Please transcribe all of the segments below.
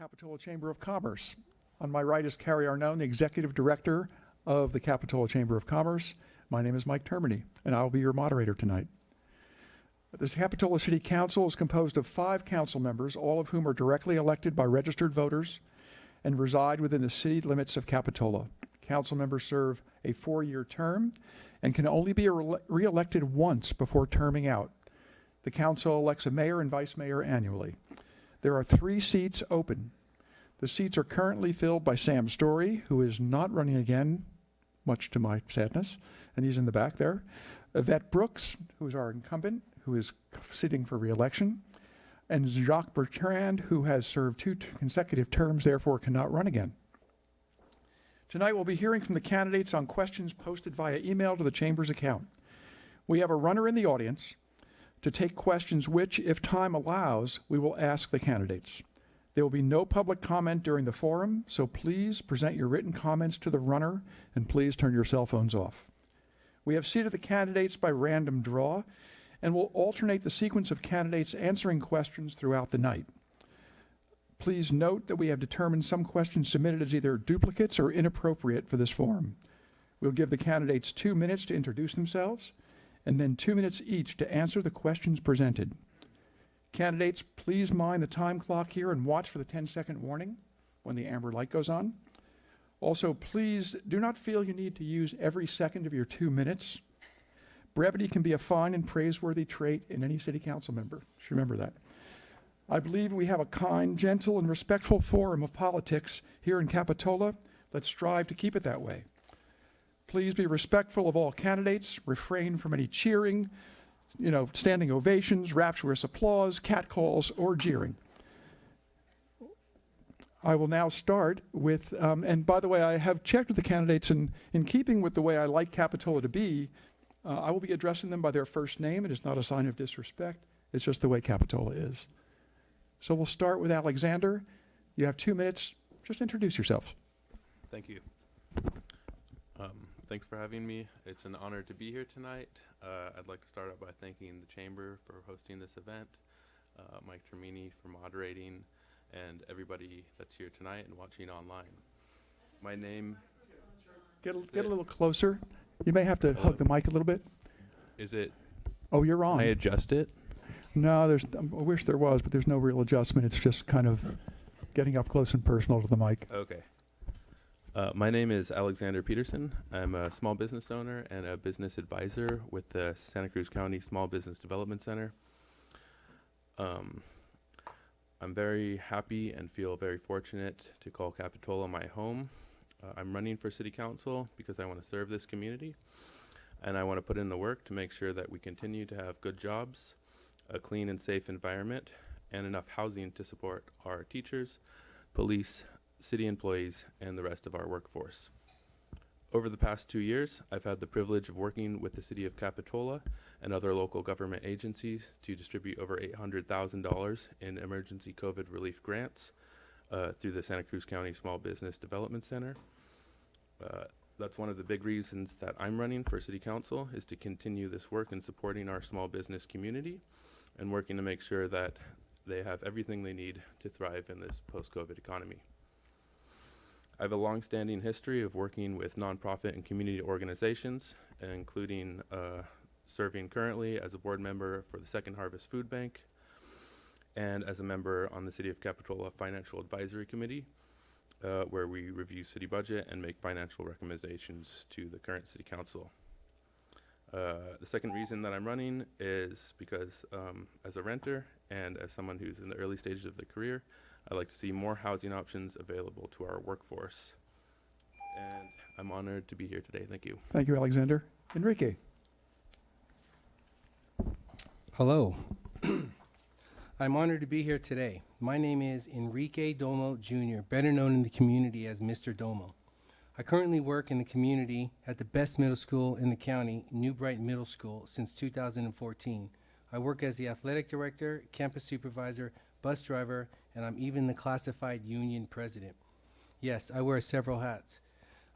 Capitola Chamber of Commerce. On my right is Carrie Arnone, the Executive Director of the Capitola Chamber of Commerce. My name is Mike Termini, and I will be your moderator tonight. This Capitola City Council is composed of five council members, all of whom are directly elected by registered voters and reside within the city limits of Capitola. Council members serve a four-year term and can only be re- re-elected once before terming out. The council elects a mayor and vice mayor annually. There are three seats open. The seats are currently filled by Sam Storey, who is not running again, much to my sadness, and he's in the back there. Yvette Brooks, who is our incumbent, who is sitting for reelection, and Jacques Bertrand, who has served two consecutive terms, therefore cannot run again. Tonight we'll be hearing from the candidates on questions posted via email to the Chamber's account. We have a runner in the audience to take questions which, if time allows, we will ask the candidates. There will be no public comment during the forum, so please present your written comments to the runner and please turn your cell phones off. We have seated the candidates by random draw and will alternate the sequence of candidates answering questions throughout the night. Please note that we have determined some questions submitted as either duplicates or inappropriate for this forum. We'll give the candidates two minutes to introduce themselves and then two minutes each to answer the questions presented. Candidates, please mind the time clock here and watch for the 10 second warning when the amber light goes on. Also, please do not feel you need to use every second of your two minutes. Brevity can be a fine and praiseworthy trait in any city council member. Just remember that. I believe we have a kind, gentle, and respectful forum of politics here in Capitola. Let's strive to keep it that way. Please be respectful of all candidates, refrain from any cheering, you know, standing ovations, rapturous applause, catcalls, or jeering. I will now start with, um, and by the way, I have checked with the candidates, and in keeping with the way I like Capitola to be, uh, I will be addressing them by their first name. It is not a sign of disrespect, it's just the way Capitola is. So we'll start with Alexander. You have two minutes. Just introduce yourself. Thank you. Um, thanks for having me. It's an honor to be here tonight. Uh, I'd like to start out by thanking the Chamber for hosting this event, uh, Mike Termini for moderating, and everybody that's here tonight and watching online. My name Get a, get a little closer. You may have to hug the mic a little bit. is it? Oh, you're wrong? Can I adjust it? No, there's. um, I wish there was, but there's no real adjustment. It's just kind of getting up close and personal to the mic. Okay. Uh, my name is Alexander Pedersen. I'm a small business owner and a business advisor with the Santa Cruz County Small Business Development Center. Um, I'm very happy and feel very fortunate to call Capitola my home. Uh, I'm running for city council because I want to serve this community and I want to put in the work to make sure that we continue to have good jobs, a clean and safe environment, and enough housing to support our teachers, police, city employees, and the rest of our workforce. Over the past two years, I've had the privilege of working with the City of Capitola and other local government agencies to distribute over $800,000 in emergency COVID relief grants uh, through the Santa Cruz County Small Business Development Center. Uh, that's one of the big reasons that I'm running for City Council is to continue this work in supporting our small business community and working to make sure that they have everything they need to thrive in this post-COVID economy. I have a long-standing history of working with nonprofit and community organizations, including uh, serving currently as a board member for the Second Harvest Food Bank and as a member on the City of Capitola Financial Advisory Committee, uh, where we review city budget and make financial recommendations to the current city council. Uh, the second reason that I'm running is because um, as a renter and as someone who's in the early stages of their career, I'd like to see more housing options available to our workforce. And I'm honored to be here today. Thank you. Thank you, Alexander. Enrique. Hello. I'm honored to be here today. My name is Enrique Domo Jr., better known in the community as Mr. Domo. I currently work in the community at the best middle school in the county, New Brighton Middle School, since 2014. I work as the athletic director, campus supervisor, bus driver, and I'm even the classified union president. Yes, I wear several hats.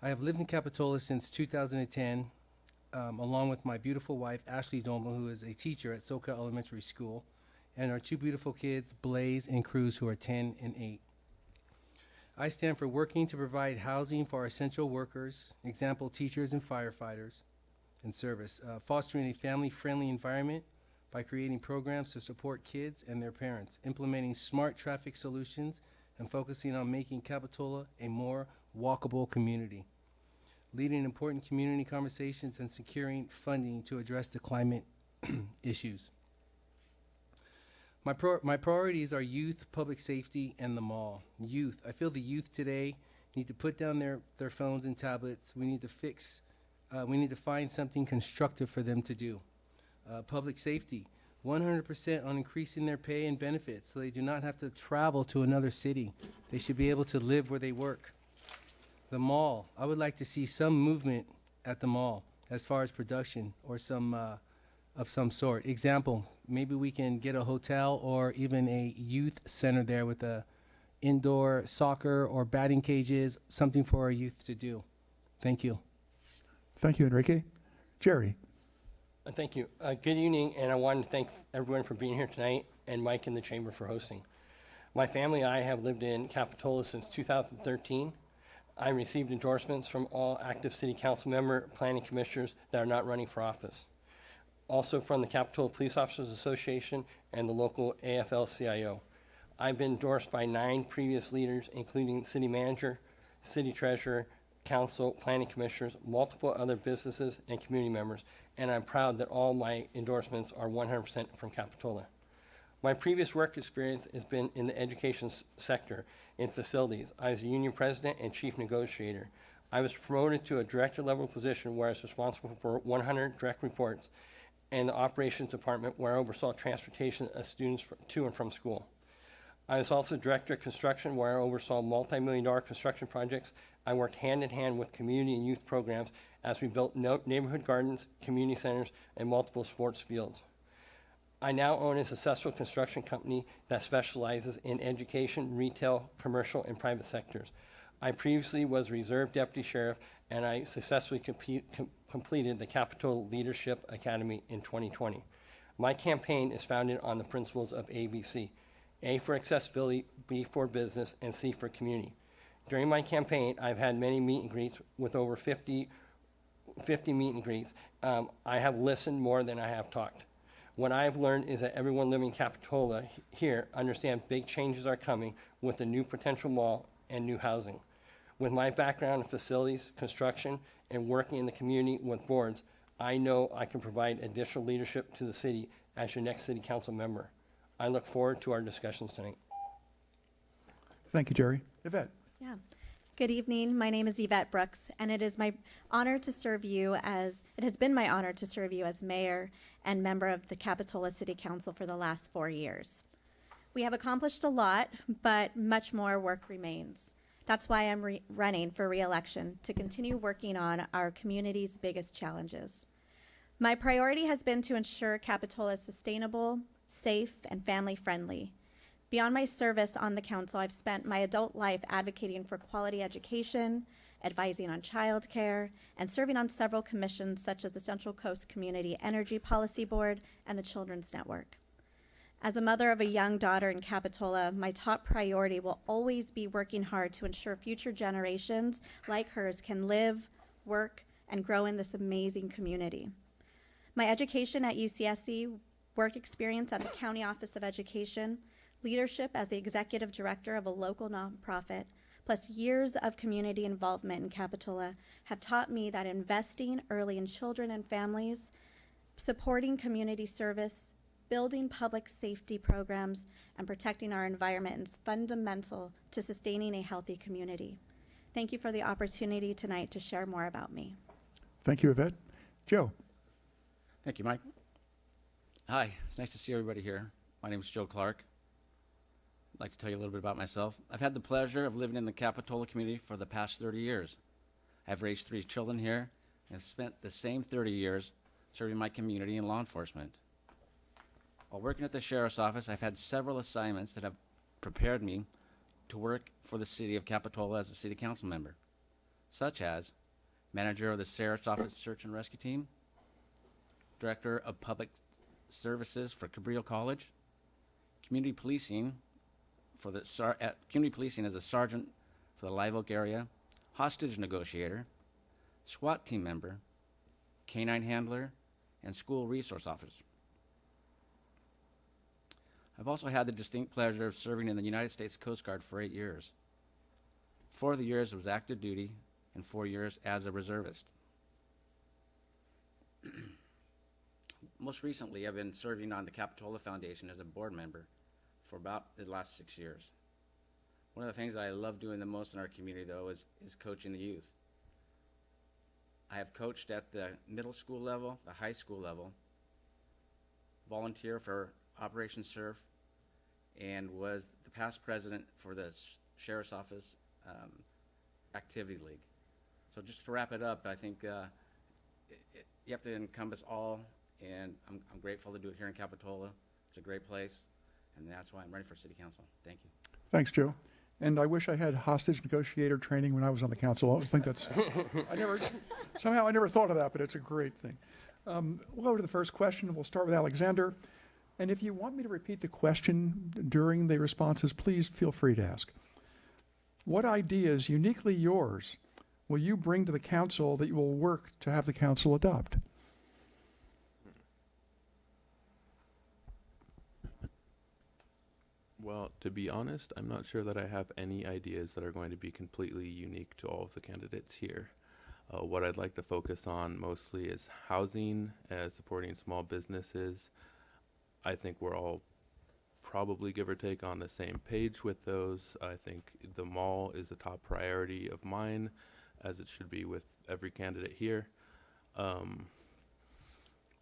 I have lived in Capitola since 2010, um, along with my beautiful wife, Ashley Domo, who is a teacher at Soquel Elementary School, and our two beautiful kids, Blaze and Cruz, who are 10 and 8. I stand for working to provide housing for our essential workers, example, teachers and firefighters and service, uh, fostering a family-friendly environment by creating programs to support kids and their parents, implementing smart traffic solutions, and focusing on making Capitola a more walkable community, leading important community conversations and securing funding to address the climate issues. My, pro- my priorities are youth, public safety, and the mall. Youth. I feel the youth today need to put down their, their phones and tablets. We need to fix, uh, we need to find something constructive for them to do. Uh, public safety. 100% on increasing their pay and benefits so they do not have to travel to another city. They should be able to live where they work. The mall. I would like to see some movement at the mall as far as production or some uh, of some sort. Example, maybe we can get a hotel or even a youth center there with a indoor soccer or batting cages, something for our youth to do. Thank you. Thank you, Enrique. Jerry. Uh, Thank you. Uh, Good evening, and I want to thank everyone for being here tonight, and Mike and the Chamber for hosting. My family and I have lived in Capitola since 2013. I received endorsements from all active city council member, planning commissioners that are not running for office. Also from the Capitola Police Officers Association and the local AFL-CIO. I've been endorsed by nine previous leaders, including city manager, city treasurer, council, planning commissioners, multiple other businesses, and community members, and I'm proud that all my endorsements are 100% from Capitola. My previous work experience has been in the education sector in facilities. I was a union president and chief negotiator. I was promoted to a director level position where I was responsible for 100 direct reports and the operations department where I oversaw transportation of students to and from school. I was also director of construction where I oversaw multi-million dollar construction projects. I worked hand in hand with community and youth programs as we built no- neighborhood gardens, community centers, and multiple sports fields. I now own a successful construction company that specializes in education, retail, commercial, and private sectors. I previously was reserve deputy sheriff, and I successfully com- completed the Capitol Leadership Academy in 2020. My campaign is founded on the principles of ABC A for accessibility, B for business, and C for community. During my campaign, I've had many meet and greets with over 50 50 meet and greets. Um, I have listened more than I have talked. What I have learned is that everyone living in Capitola here understands big changes are coming with the new potential mall and new housing. With my background in facilities, construction, and working in the community with boards, I know I can provide additional leadership to the city as your next city council member. I look forward to our discussions tonight. Thank you, Jerry. Yvette. Yeah. Good evening. My name is Yvette Brooks, and it is my honor to serve you as, it has been my honor to serve you as mayor and member of the Capitola City Council for the last four years. We have accomplished a lot, but much more work remains. That's why I'm re- running for reelection to continue working on our community's biggest challenges. My priority has been to ensure Capitola is sustainable, safe, and family friendly. Beyond my service on the council, I've spent my adult life advocating for quality education, advising on childcare, and serving on several commissions such as the Central Coast Community Energy Policy Board and the Children's Network. As a mother of a young daughter in Capitola, my top priority will always be working hard to ensure future generations like hers can live, work, and grow in this amazing community. My education at UCSC, work experience at the County Office of Education, leadership as the executive director of a local nonprofit, plus years of community involvement in Capitola have taught me that investing early in children and families, supporting community service, building public safety programs, and protecting our environment is fundamental to sustaining a healthy community. Thank you for the opportunity tonight to share more about me. Thank you, Yvette. Joe. Thank you, Mike. Hi, it's nice to see everybody here. My name is Joe Clarke. I'd like to tell you a little bit about myself. I've had the pleasure of living in the Capitola community for the past 30 years. I've raised three children here and spent the same 30 years serving my community in law enforcement. While working at the sheriff's office, I've had several assignments that have prepared me to work for the city of Capitola as a city council member, such as manager of the sheriff's office search and rescue team, Director of Public Services for Cabrillo College, Community Policing for the Sar- at Community Policing as a Sergeant for the Live Oak area, hostage negotiator, SWAT team member, canine handler, and school resource officer. I've also had the distinct pleasure of serving in the United States Coast Guard for eight years. Four of the years was active duty, and four years as a reservist. Most recently, I've been serving on the Capitola Foundation as a board member for about the last six years. One of the things I love doing the most in our community, though, is, is coaching the youth. I have coached at the middle school level, the high school level, volunteer for Operation Surf, and was the past president for the Sheriff's Office um, Activity League. So just to wrap it up, I think uh, it, it, you have to encompass all, and I'm, I'm grateful to do it here in Capitola. It's a great place, and that's why I'm ready for city council. Thank you. Thanks, Joe. And I wish I had hostage negotiator training when I was on the council. I always think that's, I never, somehow I never thought of that, but it's a great thing. Um, we'll go to the first question. We'll start with Alexander. And if you want me to repeat the question during the responses, please feel free to ask. What ideas uniquely yours will you bring to the council that you will work to have the council adopt? Well, to be honest, I'm not sure that I have any ideas that are going to be completely unique to all of the candidates here. Uh, what I'd like to focus on mostly is housing, uh, supporting small businesses. I think we're all probably give or take on the same page with those. I think the mall is a top priority of mine, as it should be with every candidate here. Um,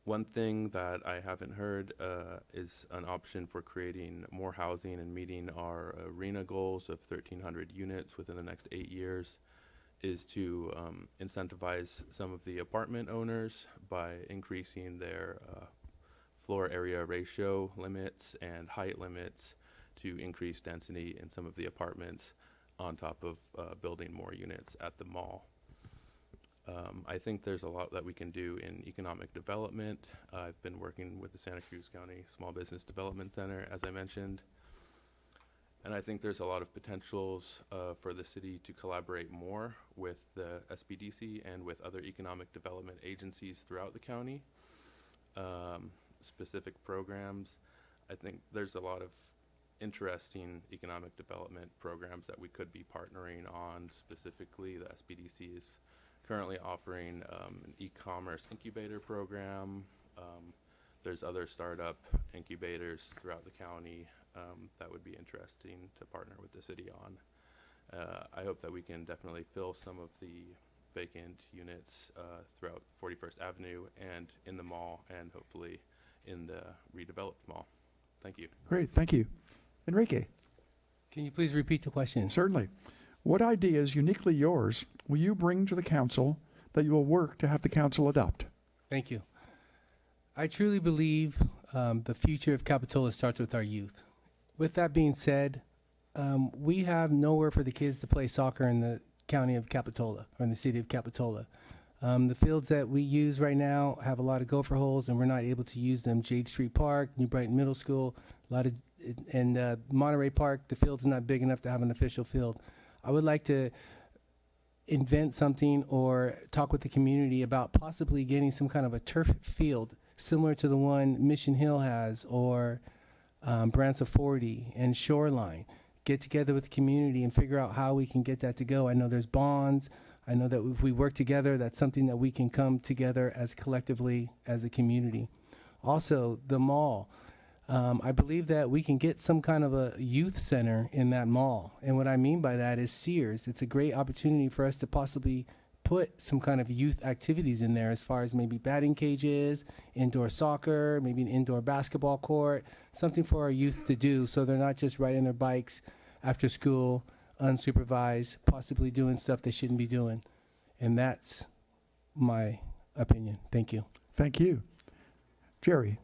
one thing that I haven't heard uh, is an option for creating more housing and meeting our RHNA goals of 1,300 units within the next eight years. Is to um, incentivize some of the apartment owners by increasing their uh, floor area ratio limits and height limits to increase density in some of the apartments on top of uh, building more units at the mall. Um, I think there's a lot that we can do in economic development. Uh, I've been working with the Santa Cruz County Small Business Development Center, as I mentioned. And I think there's a lot of potentials uh, for the city to collaborate more with the SBDC and with other economic development agencies throughout the county. Um, specific programs. I think there's a lot of interesting economic development programs that we could be partnering on. Specifically, the SBDC is currently offering um, an e-commerce incubator program. Um, there's other startup incubators throughout the county um, that would be interesting to partner with the city on. Uh, I hope that we can definitely fill some of the vacant units uh, throughout 41st Avenue and in the mall, and hopefully in the redeveloped mall. Thank you. Great, thank you. Enrique, Can you please repeat the question? certainly. What ideas uniquely yours will you bring to the council that you will work to have the council adopt? Thank you. I truly believe um, the future of Capitola starts with our youth. With that being said, um, we have nowhere for the kids to play soccer in the county of Capitola or in the city of Capitola. Um, the fields that we use right now have a lot of gopher holes, and we're not able to use them. Jade Street Park, New Brighton Middle School, a lot of, and uh, Monterey Park. The field's not big enough to have an official field. I would like to invent something or talk with the community about possibly getting some kind of a turf field similar to the one Mission Hill has or um, Branciforte and Shoreline. Get together with the community and figure out how we can get that to go. I know there's bonds. I know that if we work together, that's something that we can come together as collectively as a community. Also, the mall. Um, I believe that we can get some kind of a youth center in that mall. And what I mean by that is Sears. It's a great opportunity for us to possibly put some kind of youth activities in there as far as maybe batting cages, indoor soccer, maybe an indoor basketball court, something for our youth to do so they're not just riding their bikes after school, unsupervised, possibly doing stuff they shouldn't be doing. And that's my opinion. Thank you. Thank you. Jerry,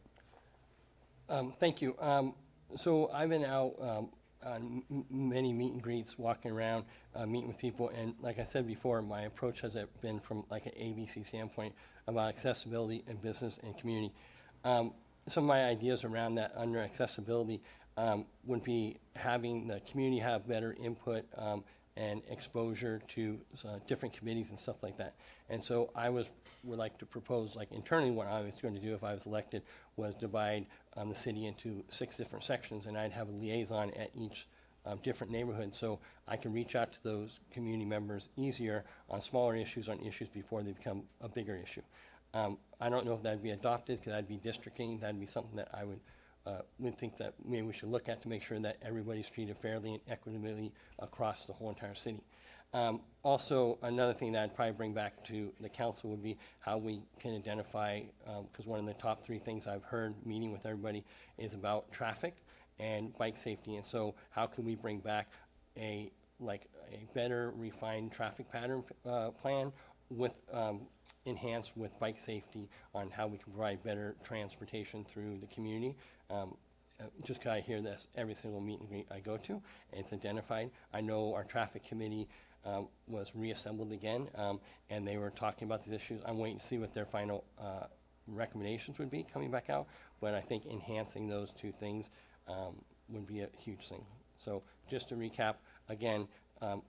Um, thank you. Um, so I've been out um, on many meet and greets, walking around, uh, meeting with people, and like I said before, my approach has been from like an ABC standpoint about accessibility and business and community. Um, some of my ideas around that under accessibility um, would be having the community have better input um, and exposure to uh, different committees and stuff like that. And so I was, would like to propose, like internally, what I was going to do if I was elected was divide um, the city into six different sections, and I'd have a liaison at each um, different neighborhood, so I can reach out to those community members easier on smaller issues, on issues before they become a bigger issue. Um, I don't know if that'd be adopted, because that'd be districting, that'd be something that I would, uh, would think that maybe we should look at to make sure that everybody's treated fairly and equitably across the whole entire city. Um, also, another thing that I'd probably bring back to the council would be how we can identify, because one of the top three things I've heard meeting with everybody is about traffic and bike safety. And so how can we bring back a, like, a better refined traffic pattern, uh, plan with, um, enhanced with bike safety on how we can provide better transportation through the community? Um, uh, just 'cause I hear this every single meet and greet I go to, it's identified. I know our traffic committee, um, was reassembled again, um, and they were talking about these issues. I'm waiting to see what their final, uh, recommendations would be coming back out, but I think enhancing those two things, um, would be a huge thing. So just to recap, again, um,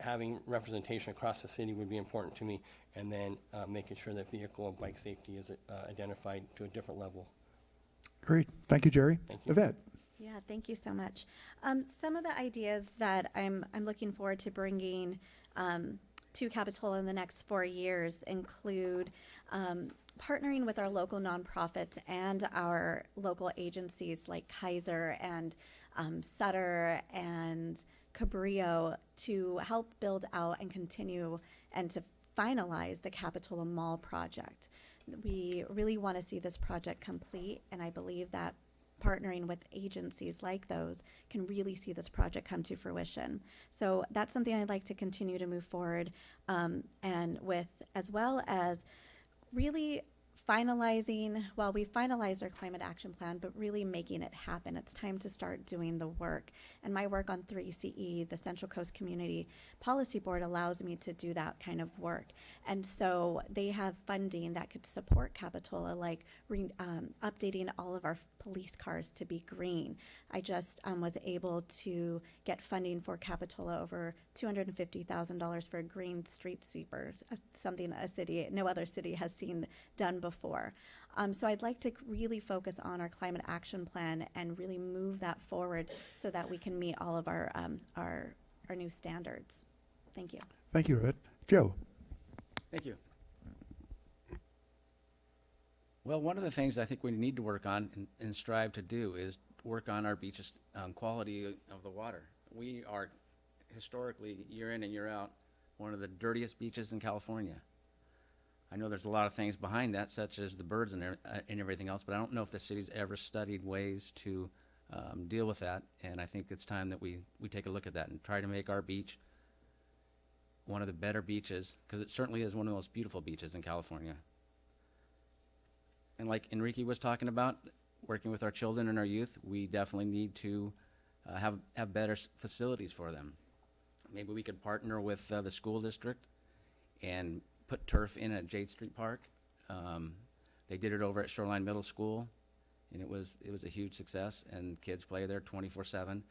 having representation across the city would be important to me, and then, uh, making sure that vehicle and bike safety is, uh, identified to a different level. Great. Thank you, Jerry. Thank you. Yvette? Yeah, thank you so much. Um, some of the ideas that I'm I'm looking forward to bringing um, to Capitola in the next four years include um, partnering with our local nonprofits and our local agencies like Kaiser and um, Sutter and Cabrillo to help build out and continue and to finalize the Capitola Mall project. We really want to see this project complete, and I believe that partnering with agencies like those can really see this project come to fruition. So that's something I'd like to continue to move forward, um, and with as well as really finalizing. Well, we finalized our climate action plan, but really making it happen. It's time to start doing the work. And my work on 3CE, the Central Coast Community Policy Board, allows me to do that kind of work. And so they have funding that could support Capitola, like re, um, updating all of our police cars to be green. I just um, was able to get funding for Capitola over $250,000 for green street sweepers, something a city, no other city has seen done before. Um, so I'd like to really focus on our climate action plan and really move that forward so that we can meet all of our, um, our, our new standards. Thank you. Thank you, Yvette. Joe? Thank you. Well, one of the things I think we need to work on and, and strive to do is work on our beaches' um, quality of the water. We are historically, year in and year out, one of the dirtiest beaches in California. I know there's a lot of things behind that, such as the birds and, uh, and everything else, but I don't know if the city's ever studied ways to um, deal with that. And I think it's time that we, we take a look at that and try to make our beach one of the better beaches, because it certainly is one of the most beautiful beaches in California. And like Enrique was talking about, working with our children and our youth, we definitely need to uh, have have better s- facilities for them. Maybe we could partner with uh, the school district and put turf in at Jade Street Park. Um, they did it over at Shoreline Middle School, and it was it was a huge success. And kids play there 24/7.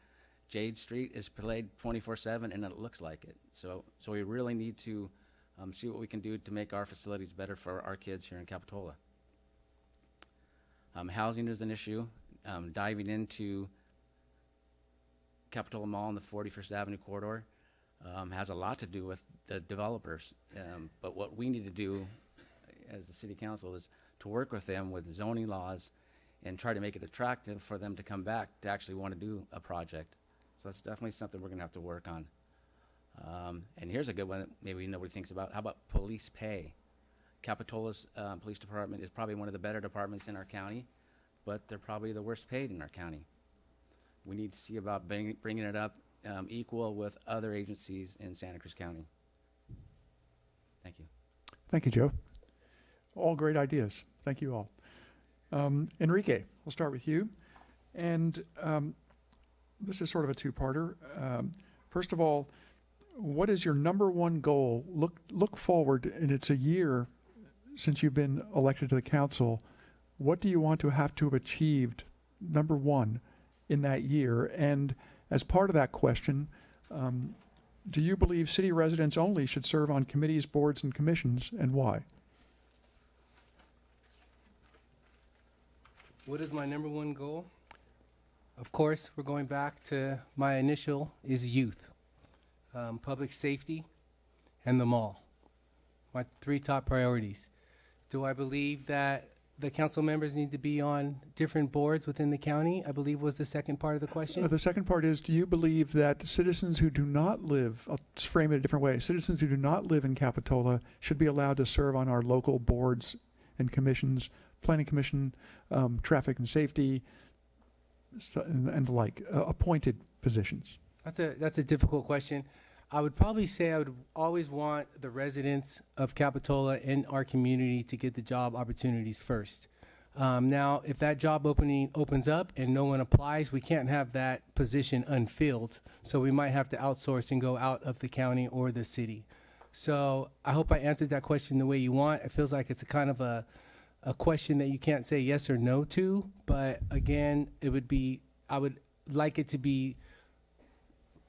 Jade Street is played 24/7, and it looks like it. So so we really need to um, see what we can do to make our facilities better for our kids here in Capitola. Um, housing is an issue. Um, diving into Capitola Mall and the 41st Avenue corridor um, has a lot to do with the developers. Um, but what we need to do as the city council is to work with them with zoning laws and try to make it attractive for them to come back to actually want to do a project. So that's definitely something we're going to have to work on. Um, and here's a good one that maybe nobody thinks about. How about police pay? Capitola's uh, police department is probably one of the better departments in our county, but they're probably the worst paid in our county. We need to see about bring, bringing it up um, equal with other agencies in Santa Cruz County. Thank you. Thank you, Joe. All great ideas. Thank you all. Um, Enrique, we'll start with you. And um, this is sort of a two-parter. Um, first of all, what is your number one goal? Look look forward, and it's a year since you've been elected to the council. What do you want to have to have achieved, number one, in that year? And as part of that question, um, do you believe city residents only should serve on committees, boards, and commissions, and why? What is my number one goal? Of course, we're going back to my initial is youth, um, public safety, and the mall. My three top priorities. Do I believe that the council members need to be on different boards within the county? I believe was the second part of the Uh, question. The second part is, do you believe that citizens who do not live, I'll frame it a different way, citizens who do not live in Capitola should be allowed to serve on our local boards and commissions, planning commission, um, traffic and safety, so- and, and the like, uh, appointed positions? That's a that's a difficult question. I would probably say I would always want the residents of Capitola and our community to get the job opportunities first. Um, now, if that job opening opens up and no one applies, we can't have that position unfilled. So we might have to outsource and go out of the county or the city. So I hope I answered that question the way you want. It feels like it's a kind of a a question that you can't say yes or no to. But again, it would be I would like it to be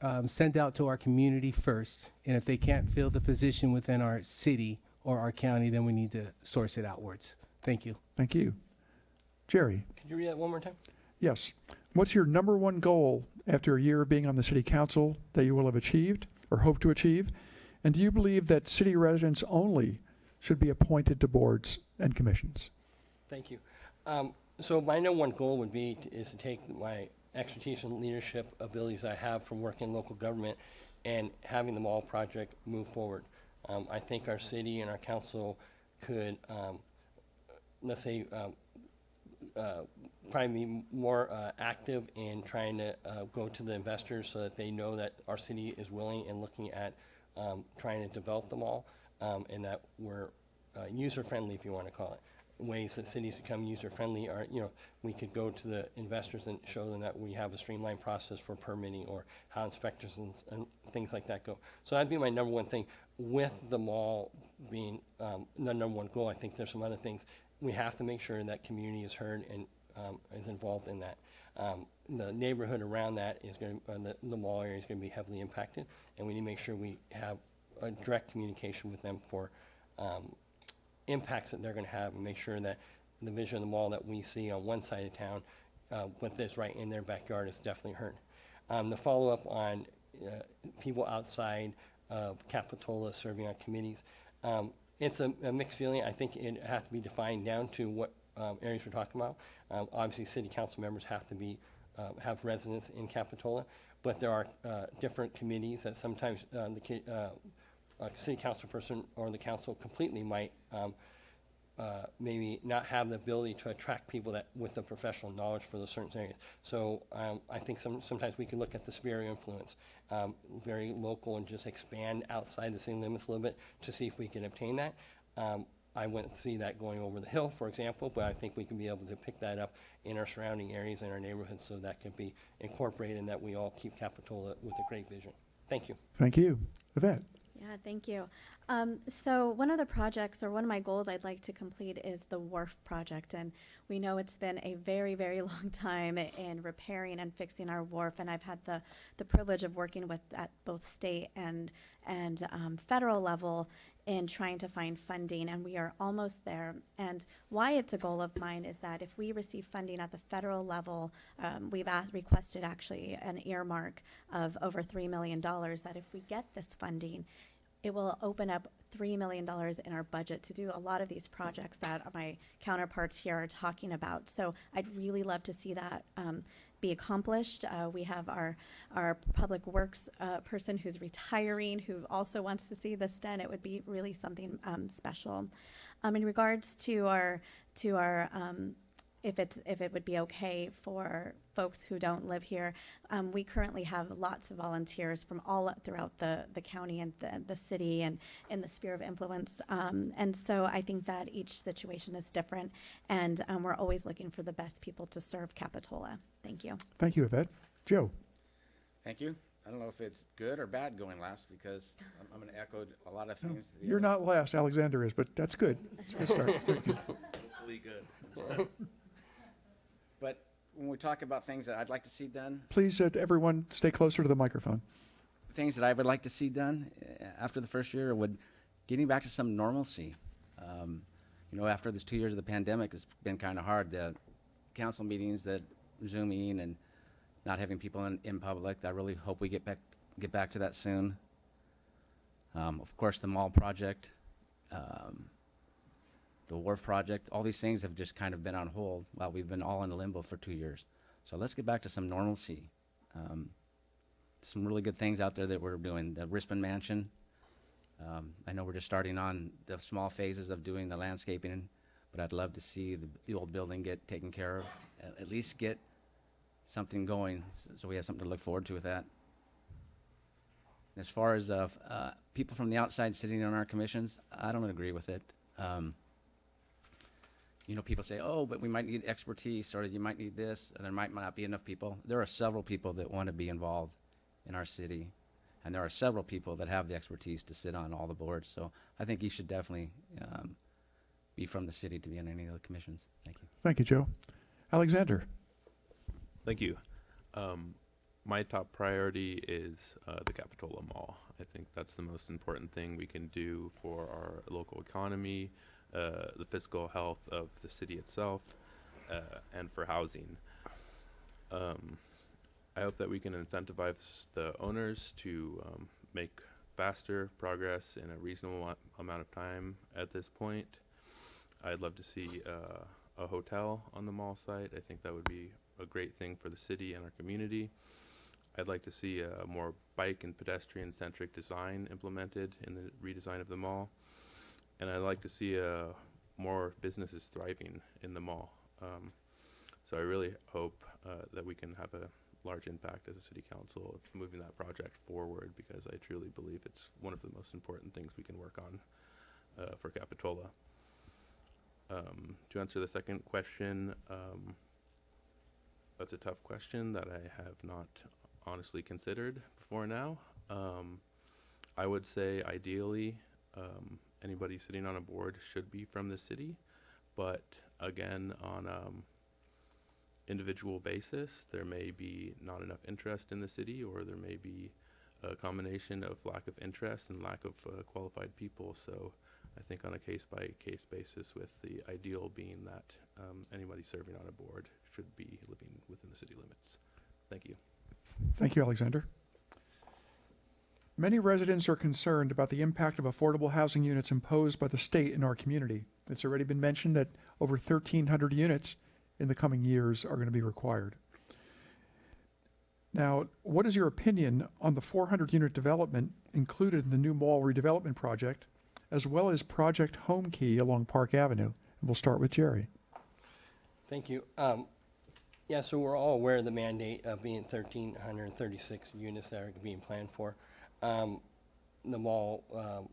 um, sent out to our community first, and if they can't fill the position within our city or our county, then we need to source it outwards. Thank you. Thank you. Jerry, Could you read that one more time? yes. What's your number one goal after a year of being on the city council that you will have achieved or hope to achieve? And do you believe that city residents only should be appointed to boards and commissions? Thank you. Um, so my number one goal would be, to- is to take my expertise and leadership abilities I have from working in local government and having the mall project move forward. Um, I think our city and our council could, um, let's say, um, uh, probably be more uh, active in trying to uh, go to the investors so that they know that our city is willing and looking at um, trying to develop the mall um, and that we're uh, user-friendly, if you want to call it ways that cities become user-friendly are, you know, we could go to the investors and show them that we have a streamlined process for permitting or how inspectors and, and things like that go. So that'd be my number one thing. With the mall being um, the number one goal, I think there's some other things. We have to make sure that community is heard and um, is involved in that. Um, the neighborhood around that is going to, uh, the, the mall area is going to be heavily impacted, and we need to make sure we have a direct communication with them for um, impacts that they're going to have and make sure that the vision of the mall that we see on one side of town uh, with this right in their backyard is definitely hurt. Um, the follow-up on uh, people outside of Capitola serving on committees, um, it's a, a mixed feeling. I think it has to be defined down to what um, areas we're talking about. Um, obviously, city council members have to be uh, have residence in Capitola, but there are uh, different committees that sometimes uh, the ki- uh, city council person or the council completely might um, uh, maybe not have the ability to attract people that with the professional knowledge for those certain areas. So um, I think some, sometimes we can look at the sphere of influence, um, very local, and just expand outside the city limits a little bit to see if we can obtain that. Um, I wouldn't see that going over the hill, for example, but I think we can be able to pick that up in our surrounding areas and our neighborhoods so that can be incorporated and that we all keep Capitola with a great vision. Thank you. Thank you. Yvette? Yeah, thank you. Um, so one of the projects or one of my goals I'd like to complete is the wharf project. And we know it's been a very, very long time in repairing and fixing our wharf. And I've had the, the privilege of working with at both state and, and um, federal level in trying to find funding, and we are almost there. And why it's a goal of mine is that if we receive funding at the federal level, um, we've asked, requested actually an earmark of over $3 million, that if we get this funding, it will open up $3 million in our budget to do a lot of these projects that my counterparts here are talking about. So I'd really love to see that um, be accomplished. Uh, we have our, our public works uh, person who's retiring who also wants to see this done. It would be really something um, special. Um, in regards to our, to our um, if it's if it would be okay for folks who don't live here. Um, we currently have lots of volunteers from all throughout the, the county and the, the city and in the sphere of influence. Um, and so I think that each situation is different, and um, we're always looking for the best people to serve Capitola. Thank you. Thank you, Yvette. Joe? Thank you. I don't know if it's good or bad going last because I'm, I'm going to echo a lot of things. the You're other- not last, Alexander is, but that's good. It's a good start. Hopefully good. But when we talk about things that I'd like to see done, Please, uh, everyone, stay closer to the microphone. things that I would like to see done uh, after the first year would getting back to some normalcy. Um, you know, after this two years of the pandemic, it's been kind of hard. The council meetings that zooming and not having people in, in public. I really hope we get back get back to that soon. Um, of course, the mall project, um, the wharf project, all these things have just kind of been on hold while we've been all in the limbo for two years. So let's get back to some normalcy. Um, some really good things out there that we're doing. The Rispin Mansion. Um, I know we're just starting on the small phases of doing the landscaping, but I'd love to see the, the old building get taken care of. At, at least get something going, so we have something to look forward to with that. As far as uh, uh, people from the outside sitting on our commissions, I don't agree with it. Um, you know, people say, "Oh, but we might need expertise, or you might need this, and there might not be enough people." There are several people that want to be involved in our city, and there are several people that have the expertise to sit on all the boards. So I think you should definitely um, be from the city to be on any of the commissions. Thank you. Thank you, Joe. Alexander. Thank you. Um, my top priority is uh, the Capitola Mall. I think that's the most important thing we can do for our local economy, uh, the fiscal health of the city itself, uh, and for housing. Um, I hope that we can incentivize the owners to um, make faster progress in a reasonable amount of time at this point. I'd love to see uh, a hotel on the mall site. I think that would be a great thing for the city and our community. I'd like to see a more bike and pedestrian centric design implemented in the redesign of the mall. And I'd like to see uh, more businesses thriving in the mall. Um, so I really hope uh, that we can have a large impact as a city council of moving that project forward because I truly believe it's one of the most important things we can work on uh, for Capitola. Um, to answer the second question, um, that's a tough question that I have not honestly considered before now. Um, I would say ideally, um, anybody sitting on a board should be from the city, but again, on um, individual basis, there may be not enough interest in the city, or there may be a combination of lack of interest and lack of uh, qualified people. So I think on a case by case basis, with the ideal being that um, anybody serving on a board should be living within the city limits. Thank you. Thank you, Alexander. Many residents are concerned about the impact of affordable housing units imposed by the state in our community. It's already been mentioned that over 1,300 units in the coming years are going to be required. Now, what is your opinion on the 400 unit development included in the new mall redevelopment project, as well as Project Home Key along Park Avenue? And we'll start with Jerry. Thank you. Um, yeah, so we're all aware of the mandate of being thirteen hundred and thirty-six units that are being planned for. Um, the mall, um,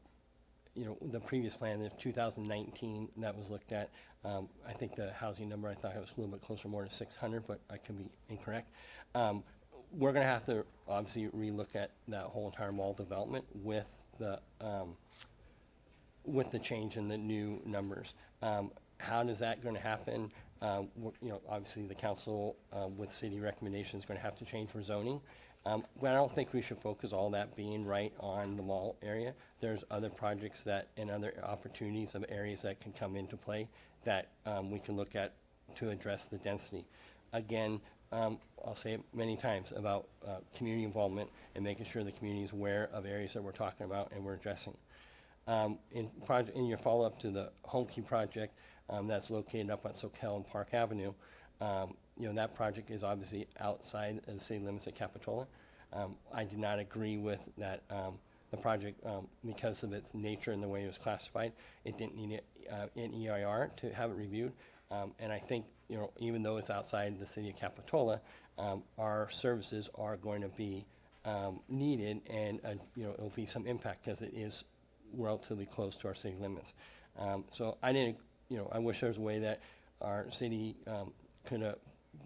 you know, the previous plan, thousand nineteen, that was looked at. Um, I think the housing number, I thought it was a little bit closer, more to six hundred, but I could be incorrect. Um, we're gonna have to obviously relook at that whole entire mall development with the, um, with the change in the new numbers. Um, that going to happen? Um, you know, obviously the council, um, with city recommendations, going to have to change for zoning. Um, but I don't think we should focus all that being right on the mall area. There's other projects that, and other opportunities of areas that can come into play that, um, we can look at to address the density. Again, um, I'll say it many times about, uh, community involvement and making sure the community is aware of areas that we're talking about and we're addressing. Um, in in your follow-up to the Home Key project, um, that's located up on Soquel and Park Avenue, um, you know, that project is obviously outside of the city limits of Capitola. Um, I did not agree with that, um, the project, um, because of its nature and the way it was classified. It didn't need it, uh, an EIR to have it reviewed. Um, and I think, you know, even though it's outside the city of Capitola, um, our services are going to be, um, needed and, uh, you know, it'll be some impact because it is relatively close to our city limits. Um, so I didn't, you know, I wish there was a way that our city, um, could have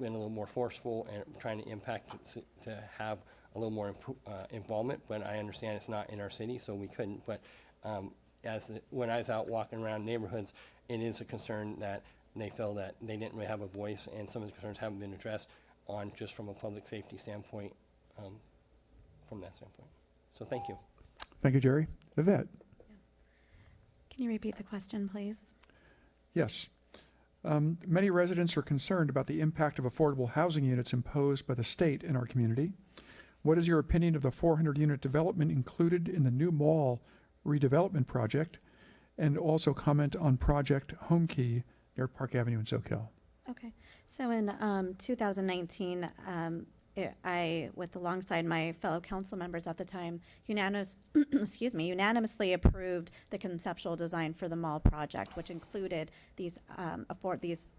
been a little more forceful and trying to impact to, to have a little more impro- uh, involvement, but I understand it's not in our city, so we couldn't. But um, as the, when I was out walking around neighborhoods, it is a concern that they feel that they didn't really have a voice, and some of the concerns haven't been addressed on just from a public safety standpoint. Um, from that standpoint. So thank you. Thank you, Jerry. Yvette? Can you repeat the question, please? Yes. Um, many residents are concerned about the impact of affordable housing units imposed by the state in our community. What is your opinion of the 400 unit development included in the new mall redevelopment project? And also comment on Project Homekey near Park Avenue in Soquel. Okay, so in um, 2019, um, I, with alongside my fellow council members at the time, unanimous, excuse me, unanimously approved the conceptual design for the mall project, which included these um, afford these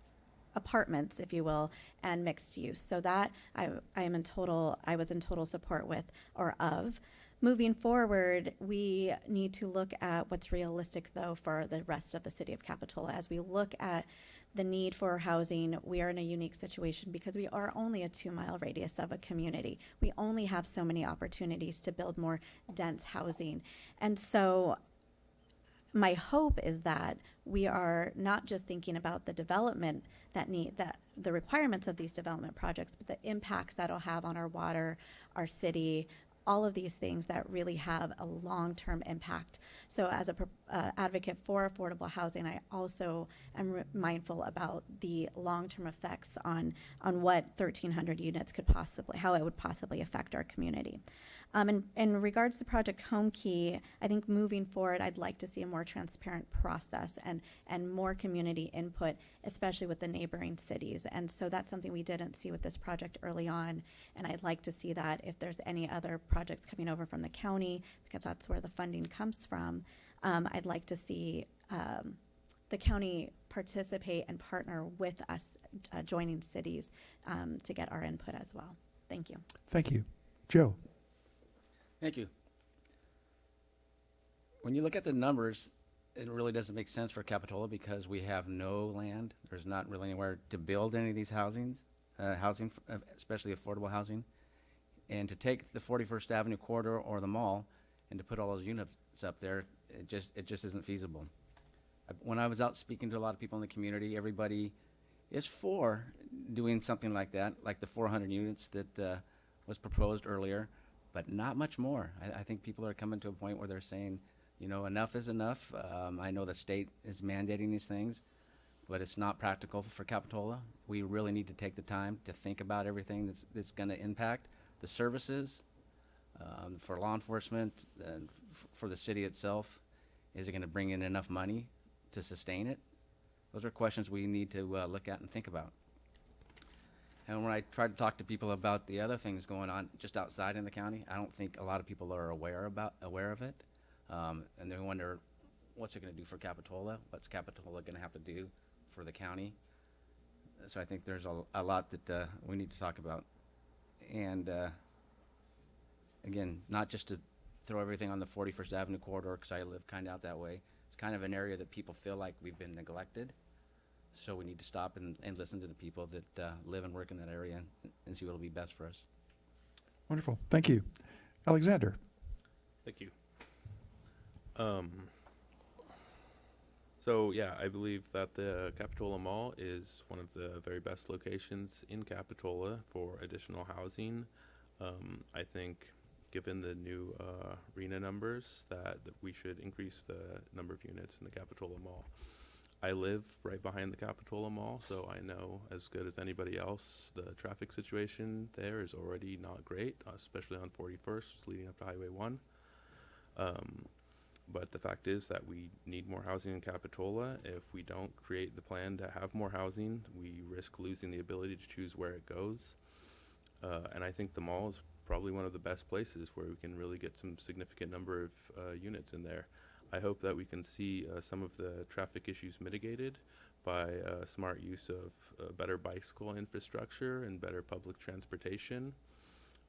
apartments, if you will, and mixed use. So that I, I am in total, I was in total support with or of. Moving forward, we need to look at what's realistic, though, for the rest of the city of Capitola. As we look at the need for housing, we are in a unique situation because we are only a two mile radius of a community. We only have so many opportunities to build more dense housing. And so, my hope is that we are not just thinking about the development that need that the requirements of these development projects, but the impacts that'll have on our water, our city, all of these things that really have a long-term impact. So as a uh, advocate for affordable housing, I also am mindful about the long-term effects on, on what 1,300 units could possibly, how it would possibly affect our community. Um, in, in regards to Project Homekey, I think moving forward, I'd like to see a more transparent process and, and more community input, especially with the neighboring cities. And so that's something we didn't see with this project early on. And I'd like to see that if there's any other projects coming over from the county, because that's where the funding comes from, um, I'd like to see um, the county participate and partner with us, uh, joining cities um, to get our input as well. Thank you. Thank you. Joe? Thank you. When you look at the numbers, it really doesn't make sense for Capitola because we have no land. There's not really anywhere to build any of these housings, uh, housing, uh, especially affordable housing. And to take the 41st Avenue corridor or the mall and to put all those units up there, it just, it just isn't feasible. When I was out speaking to a lot of people in the community, everybody is for doing something like that, like the 400 units that uh, was proposed earlier, but not much more. I, I think people are coming to a point where they're saying, you know, enough is enough. Um, I know the state is mandating these things, but it's not practical for Capitola. We really need to take the time to think about everything that's, that's going to impact the services um, for law enforcement and for the city itself. Is it going to bring in enough money to sustain it? Those are questions we need to uh, look at and think about. And when I try to talk to people about the other things going on just outside in the county, I don't think a lot of people are aware about aware of it, um, and they wonder what's it going to do for Capitola? What's Capitola going to have to do for the county? So I think there's a, a lot that uh, we need to talk about, and uh, again, not just to throw everything on the 41st Avenue corridor because I live kind of out that way. It's kind of an area that people feel like we've been neglected. So we need to stop and, and listen to the people that uh, live and work in that area and, and see what will be best for us. Wonderful. Thank you. Alexander? Thank you. Um, so yeah, I believe that the Capitola Mall is one of the very best locations in Capitola for additional housing. Um, I think, given the new uh, RHNA numbers, that, that we should increase the number of units in the Capitola Mall. I live right behind the Capitola Mall, so I know as good as anybody else the traffic situation there is already not great, especially on 41st leading up to Highway 1. Um, but the fact is that we need more housing in Capitola. If we don't create the plan to have more housing, we risk losing the ability to choose where it goes. Uh, and I think the mall is probably one of the best places where we can really get some significant number of uh, units in there. I hope that we can see uh, some of the traffic issues mitigated by uh, smart use of uh, better bicycle infrastructure and better public transportation.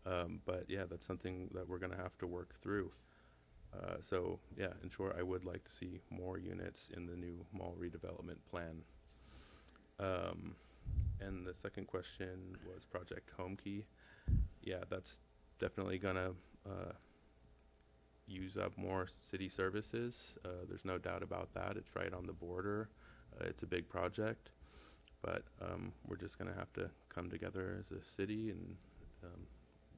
Um, but yeah, that's something that we're going to have to work through. Uh, so yeah, in short, I would like to see more units in the new mall redevelopment plan. Um, and the second question was Project Homekey. Yeah, that's definitely gonna uh, use up more city services. Uh, there's no doubt about that. It's right on the border. Uh, it's a big project, but um, we're just gonna have to come together as a city and um,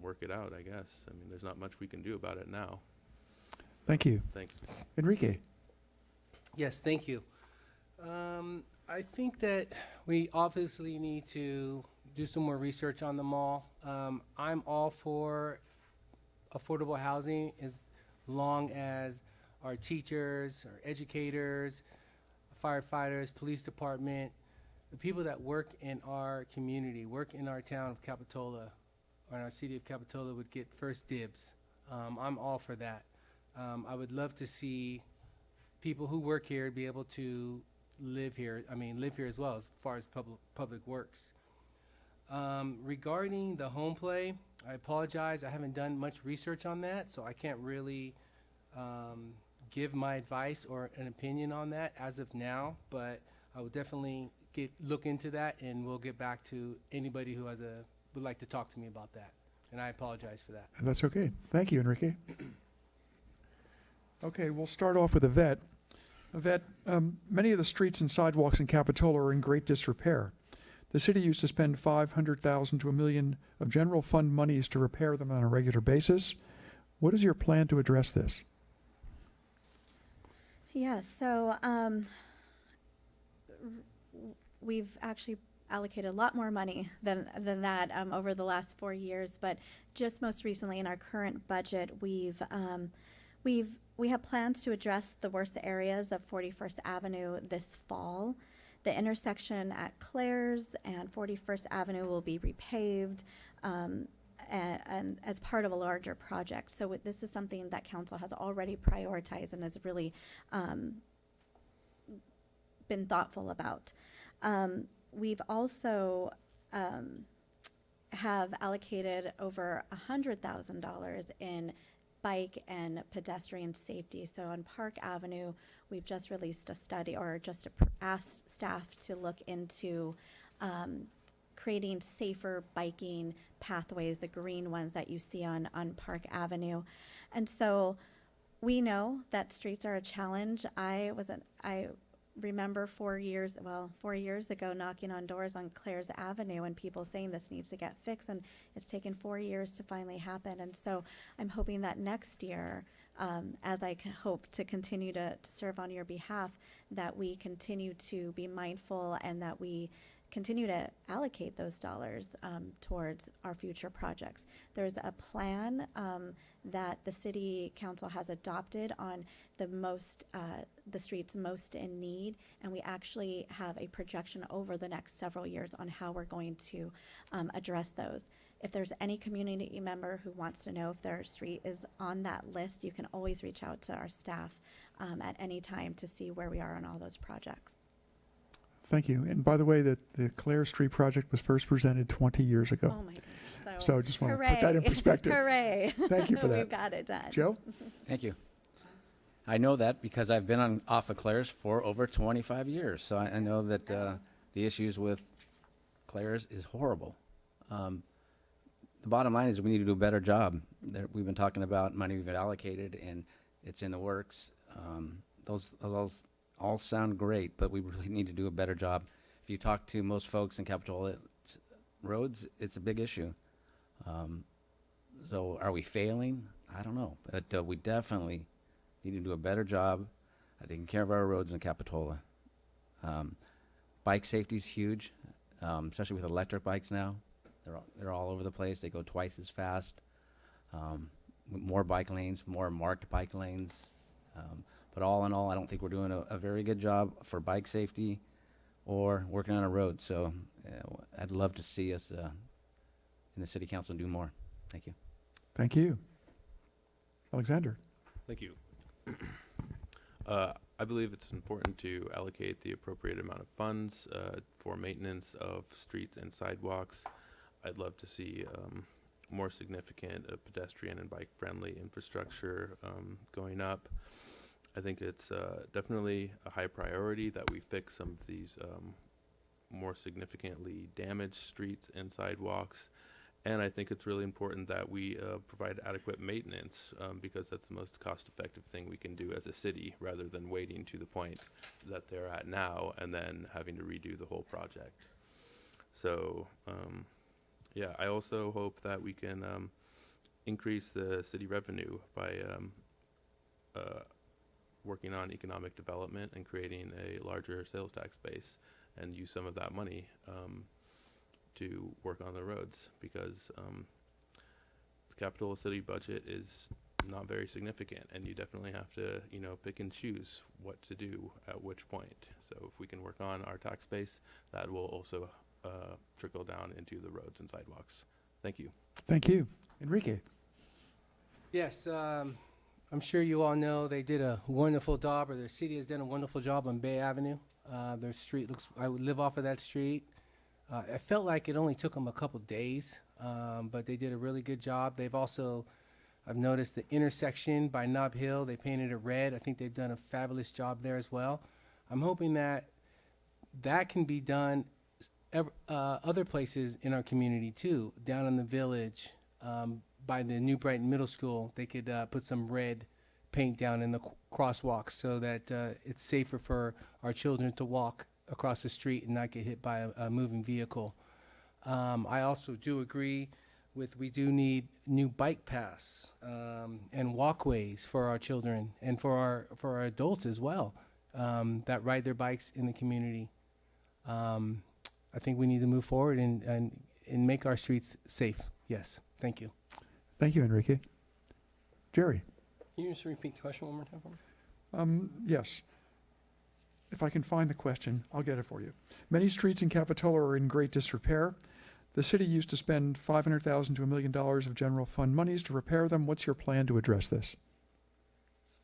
work it out, I guess. I mean, there's not much we can do about it now. Thank you. Thanks. Enrique? Yes, thank you. Um, I think that we obviously need to do some more research on the mall. Um, I'm all for affordable housing as long as our teachers, our educators, firefighters, police department, the people that work in our community, work in our town of Capitola, or in our city of Capitola would get first dibs. Um, I'm all for that. Um, I would love to see people who work here be able to live here, I mean, live here as well as far as public, public works. Um, regarding the home play, I apologize, I haven't done much research on that, so I can't really, um, give my advice or an opinion on that as of now, but I will definitely get, look into that and we'll get back to anybody who has a, would like to talk to me about that. And I apologize for that. And that's okay. Thank you, Enrique. Okay, we'll start off with Yvette. Yvette, um, many of the streets and sidewalks in Capitola are in great disrepair. The city used to spend 500,000 to a million of general fund monies to repair them on a regular basis. What is your plan to address this? Yes, so um, we've actually allocated a lot more money than than that um, over the last four years. But just most recently, in our current budget, we've um, we've we have plans to address the worst areas of 41st Avenue this fall. The intersection at Clares and 41st Avenue will be repaved. Um, and, and as part of a larger project. So this is something that council has already prioritized and has really um, been thoughtful about. Um, we've also um, have allocated over a hundred thousand dollars in bike and pedestrian safety. So on Park Avenue, we've just released a study or just asked staff to look into um, creating safer biking pathways, the green ones that you see on, on Park Avenue. And so we know that streets are a challenge. I was an, I remember four years, well, four years ago, knocking on doors on Clares Avenue and people saying this needs to get fixed, and it's taken four years to finally happen. And so I'm hoping that next year, um, as I hope to continue to, to serve on your behalf, that we continue to be mindful and that we continue to allocate those dollars um, towards our future projects. There's a plan um, that the city council has adopted on the most, uh, the streets most in need, and we actually have a projection over the next several years on how we're going to um, address those. If there's any community member who wants to know if their street is on that list, you can always reach out to our staff um, at any time to see where we are on all those projects. Thank you. And by the way, the, the Clare Street project was first presented 20 years ago. Oh my gosh! So I just want to put that in Hooray. perspective. Hooray! Thank you for We've that. got it done. Joe? Thank you. I know that because I've been on off of Clares for over 25 years, so I, I know that uh, the issues with Clares is horrible. Um, the bottom line is we need to do a better job. There, we've been talking about money we've allocated, and it's in the works. Um, those, those all sound great, but we really need to do a better job. If you talk to most folks in Capitola, it's, roads, it's a big issue. Um, so are we failing? I don't know, but uh, we definitely need to do a better job at taking care of our roads in Capitola. Um, bike safety is huge, um, especially with electric bikes now. They're all, they're all over the place. They go twice as fast. Um, more bike lanes, more marked bike lanes. But all in all, I don't think we're doing a, a very good job for bike safety or working on a road. So uh, I'd love to see us uh, in the city council do more. Thank you. Thank you. Alexander? Thank you. Uh, I believe it's important to allocate the appropriate amount of funds uh, for maintenance of streets and sidewalks. I'd love to see um, more significant uh, pedestrian and bike-friendly infrastructure um, going up. I think it's uh, definitely a high priority that we fix some of these um, more significantly damaged streets and sidewalks. And I think it's really important that we uh, provide adequate maintenance um, because that's the most cost effective thing we can do as a city rather than waiting to the point that they're at now and then having to redo the whole project. So, um, yeah, I also hope that we can um, increase the city revenue by um, uh, working on economic development and creating a larger sales tax base and use some of that money um, to work on the roads because um, the capital city budget is not very significant and you definitely have to you know pick and choose what to do at which point so if we can work on our tax base that will also uh, trickle down into the roads and sidewalks thank you Thank you. Enrique? Yes, um, I'm sure you all know they did a wonderful job, or the city has done a wonderful job on Bay Avenue. Uh, their street looks, I would live off of that street. Uh, it felt like it only took them a couple days, um, but they did a really good job. They've also, I've noticed the intersection by Nob Hill, they painted it red. I think they've done a fabulous job there as well. I'm hoping that that can be done uh, other places in our community too, down in the village, um, by the New Brighton Middle School, they could uh, put some red paint down in the crosswalks so that uh, it's safer for our children to walk across the street and not get hit by a, a moving vehicle. Um, I also do agree with we do need new bike paths um, and walkways for our children and for our for our adults as well um, that ride their bikes in the community. Um, I think we need to move forward and, and, and make our streets safe. Yes, thank you. Thank you, Enrique. Jerry? Can you just repeat the question one more time for me? Um, yes. If I can find the question, I'll get it for you. Many streets in Capitola are in great disrepair. The city used to spend five hundred thousand to a million dollars of general fund monies to repair them. What's your plan to address this?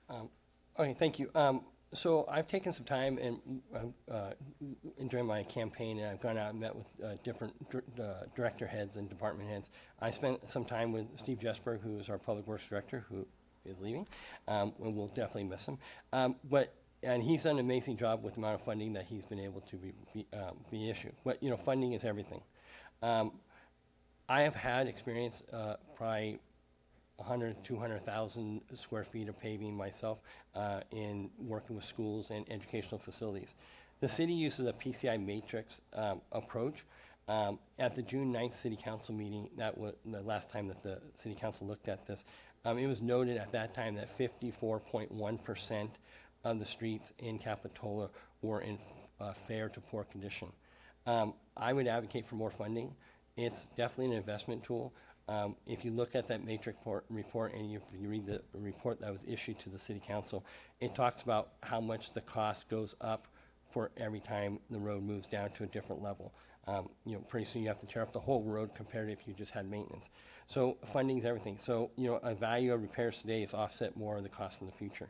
Um, Okay, thank you. Um, So I've taken some time and uh, uh, during my campaign, and I've gone out and met with uh, different uh, director heads and department heads. I spent some time with Steve Jesberg, who is our Public Works Director, who is leaving, um, and we'll definitely miss him. Um, But, and he's done an amazing job with the amount of funding that he's been able to be, be um, be issued. But, you know, funding is everything. Um, I have had experience, uh, probably 100, 200,000 square feet of paving myself uh, in working with schools and educational facilities. The city uses a PCI matrix um, approach. Um, At the June 9th city council meeting, that was the last time that the city council looked at this, um, it was noted at that time that 54.1% of the streets in Capitola were in uh, fair to poor condition. Um, I would advocate for more funding. It's definitely an investment tool. Um, if you look at that matrix report, report and you, you read the report that was issued to the city council, it talks about how much the cost goes up for every time the road moves down to a different level. Um, you know, pretty soon you have to tear up the whole road compared to if you just had maintenance. So funding is everything. So, you know, a value of repairs today is offset more of the cost in the future.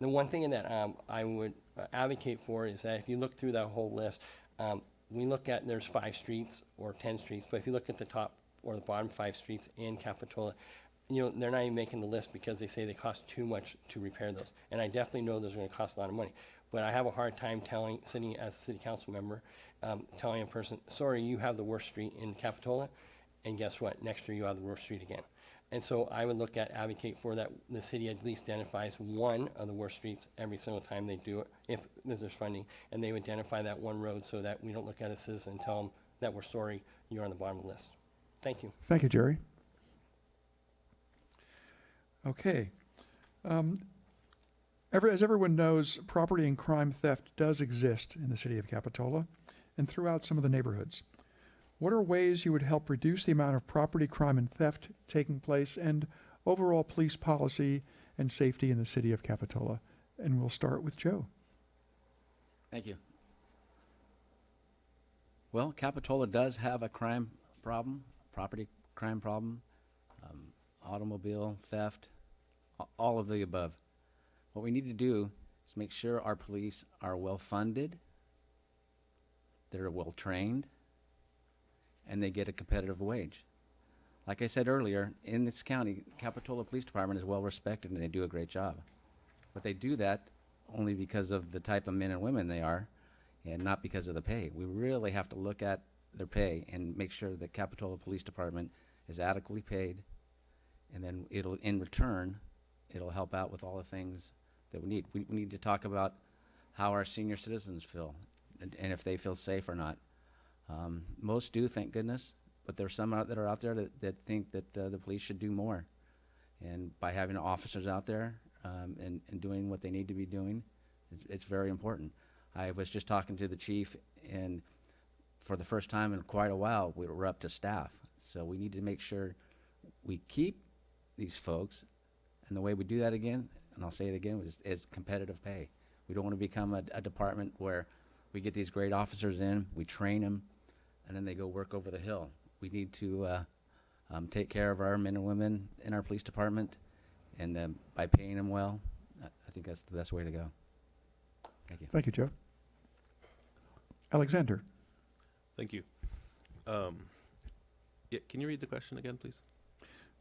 The one thing that um, I would uh, advocate for is that if you look through that whole list, um, we look at there's five streets or ten streets, but if you look at the top or the bottom five streets in Capitola, you know they're not even making the list because they say they cost too much to repair those. And I definitely know those are going to cost a lot of money, but I have a hard time telling, sitting as a city council member, um, telling a person, sorry, you have the worst street in Capitola, and guess what? Next year you have the worst street again. And so I would look at, advocate for that, the city at least identifies one of the worst streets every single time they do it, if there's funding, and they would identify that one road so that we don't look at a citizen and tell them that we're sorry, you're on the bottom of the list. Thank you. Thank you, Jerry. Okay. Um, every, as everyone knows, property and crime theft does exist in the city of Capitola and throughout some of the neighborhoods. What are ways you would help reduce the amount of property crime and theft taking place and overall police policy and safety in the city of Capitola? And we'll start with Joe. Thank you. Well, Capitola does have a crime problem, property crime problem, um, automobile theft, all of the above. What we need to do is make sure our police are well funded, they're well trained, and they get a competitive wage. Like I said earlier, in this county, Capitola Police Department is well respected and they do a great job. But they do that only because of the type of men and women they are and not because of the pay. We really have to look at their pay and make sure that Capitola Police Department is adequately paid and then it'll in return it'll help out with all the things that we need. We, we need to talk about how our senior citizens feel and, and if they feel safe or not. Um, most do, thank goodness, but there's some out that are out there that, that think that uh, the police should do more. And by having officers out there um, and, and doing what they need to be doing, it's, it's very important. I was just talking to the chief, and for the first time in quite a while, we we're up to staff. So we need to make sure we keep these folks. And the way we do that again, and I'll say it again, is, is competitive pay. We don't want to become a, a department where we get these great officers in, we train them, and then they go work over the hill. We need to uh, um, take care of our men and women in our police department, and um, by paying them well, I I think that's the best way to go. Thank you. Thank you, Joe. Alexander, Thank you. Um, yeah, can you read the question again, please?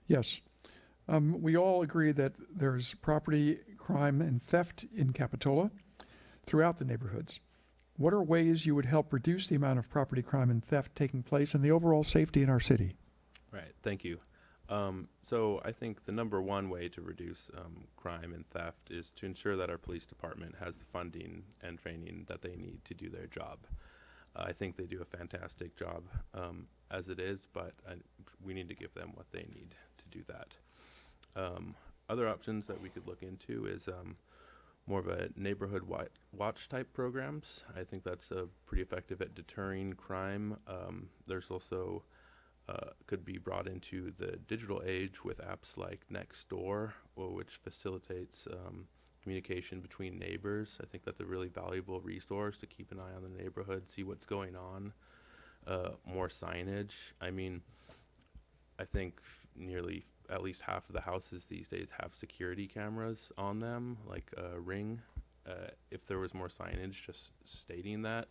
yes. Um, we all agree that there's property crime and theft in Capitola throughout the neighborhoods. What are ways you would help reduce the amount of property crime and theft taking place and the overall safety in our city? Right. Thank you. Um, so I think the number one way to reduce um, crime and theft is to ensure that our police department has the funding and training that they need to do their job. I think they do a fantastic job um, as it is, but I, we need to give them what they need to do that. Um, other options that we could look into is um, more of a neighborhood watch type programs. I think that's uh, pretty effective at deterring crime. Um, there's also uh, could be brought into the digital age with apps like Nextdoor, or which facilitates um, communication between neighbors. I think that's a really valuable resource to keep an eye on the neighborhood, see what's going on. Uh, more signage. I mean, I think nearly at least half of the houses these days have security cameras on them, like a ring. Uh, if there was more signage just stating that,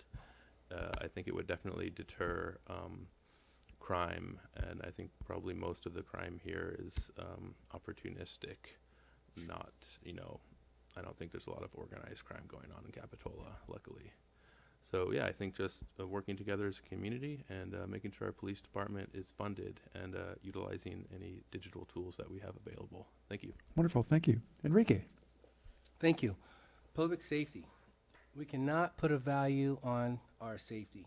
uh, I think it would definitely deter um, crime, and I think probably most of the crime here is um, opportunistic, not, you know, I don't think there's a lot of organized crime going on in Capitola, luckily. So yeah, I think just uh, working together as a community and uh, making sure our police department is funded and uh, utilizing any digital tools that we have available. Thank you. Wonderful, thank you. Enrique, Thank you. Public safety. We cannot put a value on our safety.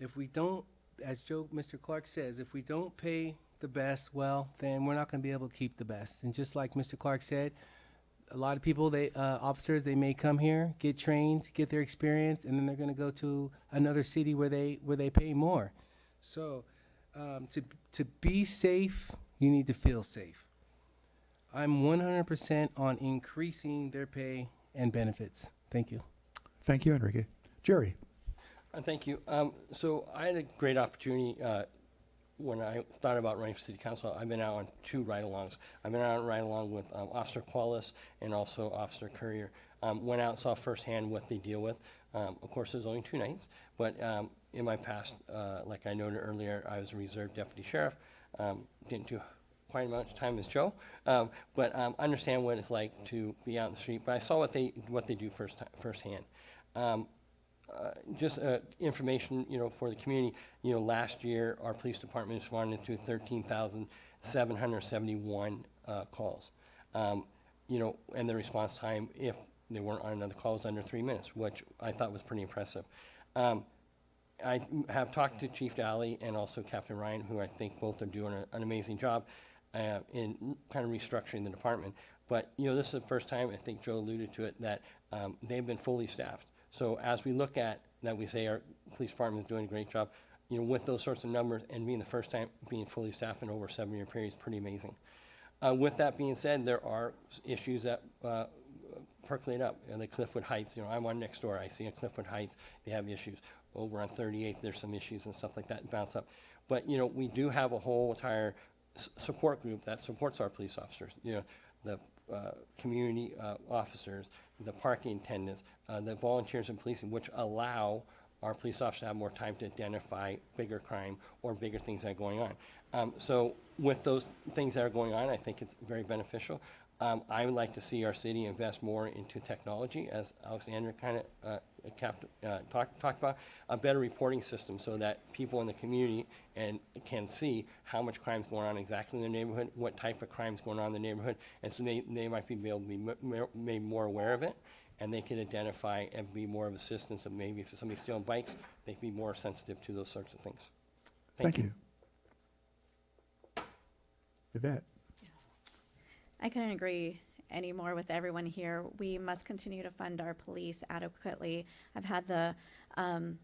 If we don't, as Joe, Mr. Clarke says, if we don't pay the best, well, then we're not going to be able to keep the best. And just like Mr. Clarke said, a lot of people, they uh, officers, they may come here, get trained, get their experience, and then they're going to go to another city where they where they pay more. So, um, to to be safe, you need to feel safe. I'm 100% on increasing their pay and benefits. Thank you. thank you, Enrique. Jerry, Uh, Thank you. Um, So I had a great opportunity uh, when I thought about running for city council. I've been out on two ride-alongs. I've been out on ride-along with um, Officer Qualis and also Officer Courier. Um, Went out, saw firsthand what they deal with. Um, Of course, there's only two nights, but um, in my past, uh, like I noted earlier, I was a reserve deputy sheriff. Um, Didn't do quite as much time as Joe, um, but um, understand what it's like to be out in the street. But I saw what they, what they do first, firsthand. Uh, just uh, information, you know, for the community. You know, last year our police department responded to 13,771 uh, calls. Um, you know, and the response time, if they weren't on another call, was under three minutes, which I thought was pretty impressive. Um, I have talked to Chief Daly and also Captain Ryan, who I think both are doing a, an amazing job uh, in kind of restructuring the department. But, you know, this is the first time, I think Joe alluded to it, that um, they've been fully staffed. So as we look at that, we say our police department is doing a great job, you know, with those sorts of numbers and being the first time being fully staffed in over seven-year period is pretty amazing. Uh, with that being said, there are issues that uh, percolate up. And the Cliffwood Heights, you know, I'm on Nextdoor. I see in Cliffwood Heights, they have issues. Over on 38, there's some issues and stuff like that bounce up. But, you know, we do have a whole entire support group that supports our police officers. You know, the uh, community uh, officers, the parking attendants, uh, the volunteers in policing, which allow our police officers to have more time to identify bigger crime or bigger things that are going on. Um, so with those things that are going on, I think it's very beneficial. Um, I would like to see our city invest more into technology, as Alexandra kind of uh, uh, talked talked about, a better reporting system so that people in the community and can see how much crime is going on exactly in their neighborhood, what type of crime's going on in the neighborhood, and so they, they might be able to be made more aware of it, and they can identify and be more of assistance of maybe if somebody's stealing bikes, they can be more sensitive to those sorts of things. thank you. Yvette, I couldn't agree anymore with everyone here. We must continue to fund our police adequately. I've had the, um,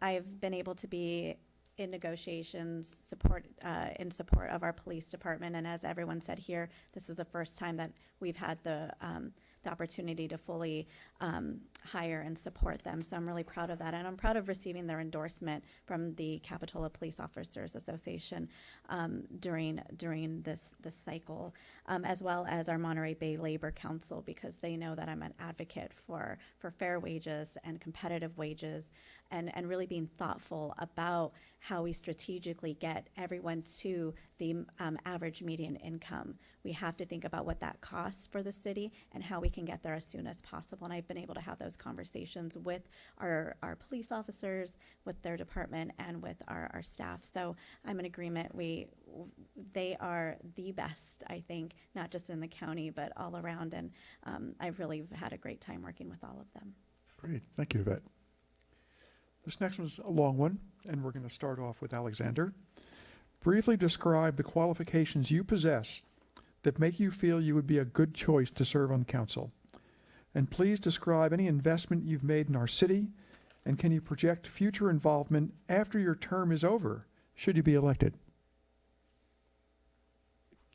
I've been able to be in negotiations, support, uh, in support of our police department. And as everyone said here, this is the first time that we've had the, um, the opportunity to fully um, hire and support them. So I'm really proud of that. And I'm proud of receiving their endorsement from the Capitola Police Officers Association um, during, during this, this cycle, um, as well as our Monterey Bay Labor Council, because they know that I'm an advocate for, for fair wages and competitive wages and, and really being thoughtful about how we strategically get everyone to the um, average median income. We have to think about what that costs for the city and how we can get there as soon as possible. And I've been able to have those conversations with our, our police officers, with their department, and with our, our staff. So I'm in agreement. We, they are the best, I think, not just in the county, but all around. And um, I've really had a great time working with all of them. Great, thank you, Yvette. This next one's a long one, and we're going to start off with Alexander. Briefly describe the qualifications you possess that make you feel you would be a good choice to serve on council. And please describe any investment you've made in our city, and can you project future involvement after your term is over, should you be elected?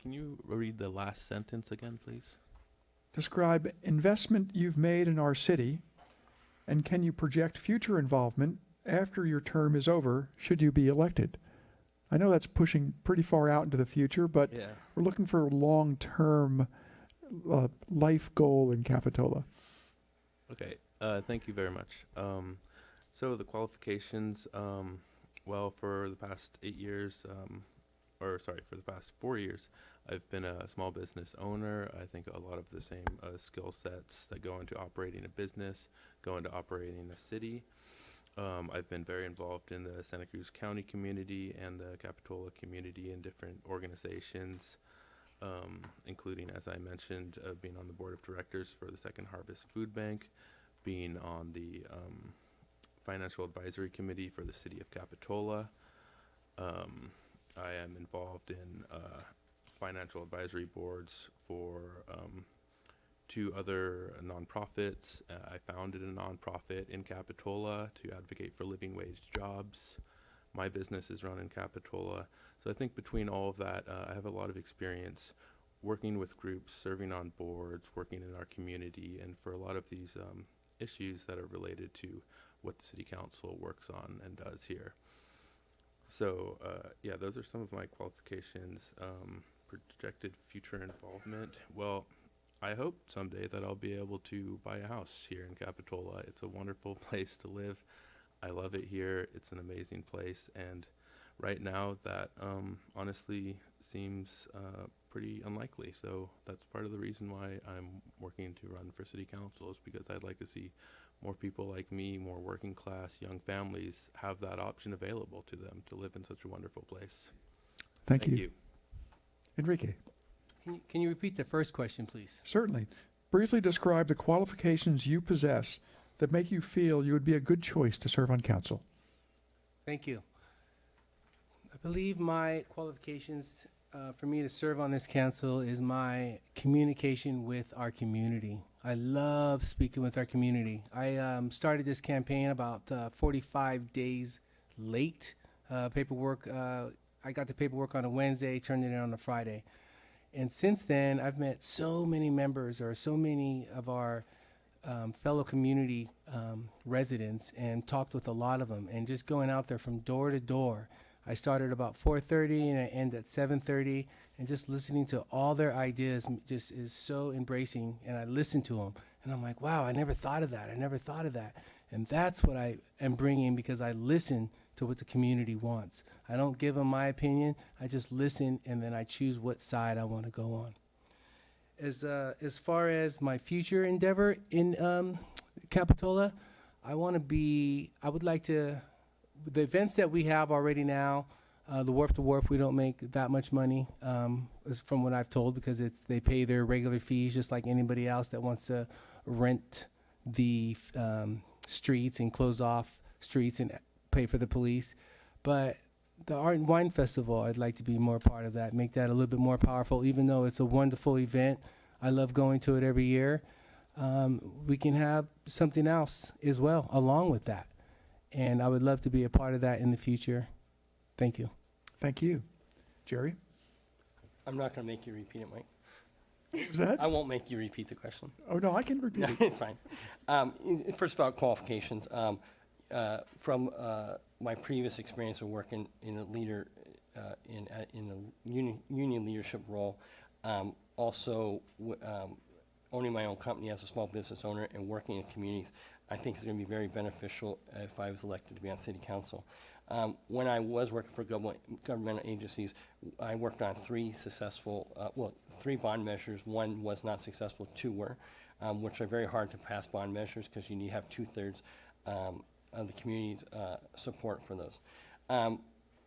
Can you read the last sentence again, please? Describe investment you've made in our city, and can you project future involvement after your term is over, should you be elected? I know that's pushing pretty far out into the future, but Yeah. we're looking for a long-term uh, life goal in Capitola. Okay, uh, thank you very much. Um, so the qualifications, um, well, for the past eight years, um, or sorry, for the past four years, I've been a small business owner. I think a lot of the same uh, skill sets that go into operating a business go into operating a city. Um, I've been very involved in the Santa Cruz County community and the Capitola community in different organizations um, including, as I mentioned, uh, being on the board of directors for the Second Harvest Food Bank, being on the um, financial advisory committee for the city of Capitola. Um, I am involved in uh, financial advisory boards for two other nonprofits. Uh, I founded a nonprofit in Capitola to advocate for living wage jobs. My business is run in Capitola. So I think between all of that, uh, I have a lot of experience working with groups, serving on boards, working in our community, and for a lot of these um, issues that are related to what the city council works on and does here. So uh, yeah, those are some of my qualifications. Um, projected future involvement. Well, I hope someday that I'll be able to buy a house here in Capitola. It's a wonderful place to live. I love it here. It's an amazing place, and right now that um, honestly seems uh, pretty unlikely. So that's part of the reason why I'm working to run for city council is because I'd like to see more people like me, more working class young families have that option available to them to live in such a wonderful place. Thank, you. Enrique, Can you, can you repeat the first question, please? certainly. Briefly describe the qualifications you possess that make you feel you would be a good choice to serve on council. Thank you. I believe my qualifications uh, for me to serve on this council is my communication with our community. I love speaking with our community. I um, started this campaign about uh, 45 days late. Uh, paperwork, uh, I got the paperwork on a Wednesday, turned it in on a Friday. And since then, I've met so many members or so many of our um, fellow community um, residents and talked with a lot of them and just going out there from door to door. I started about 4:30 and I end at 7:30 and just listening to all their ideas just is so embracing and I listen to them and I'm like, wow, I never thought of that. I never thought of that. And that's what I am bringing because I listen to what the community wants. I don't give them my opinion. I just listen and then I choose what side I want to go on as uh, as far as my future endeavor in um, Capitola, I want to be. I would like to. The events that we have already now, uh, the wharf to wharf, we don't make that much money, um, from what I've told, because it's they pay their regular fees just like anybody else that wants to rent the um, streets and close off streets and pay for the police. But the Art and Wine Festival, I'd like to be more part of that, make that a little bit more powerful, even though it's a wonderful event. I love going to it every year. Um, we can have something else as well along with that. And I would love to be a part of that in the future. Thank you. Thank you. Jerry, I'm not going to make you repeat it, Mike. what was that? I won't make you repeat the question. Oh, no, I can repeat No, it. it's fine. Um, First of all, qualifications. Um, uh, From uh, my previous experience of working in a leader, uh, in, in a union, union leadership role, um, also um, owning my own company as a small business owner and working in communities, I think is going to be very beneficial if I was elected to be on city council. Um, When I was working for government, governmental agencies, I worked on three successful, uh, well, three bond measures. One was not successful, two were, um, which are very hard to pass bond measures because you need to have two-thirds um, of the community's uh, support for those. Um,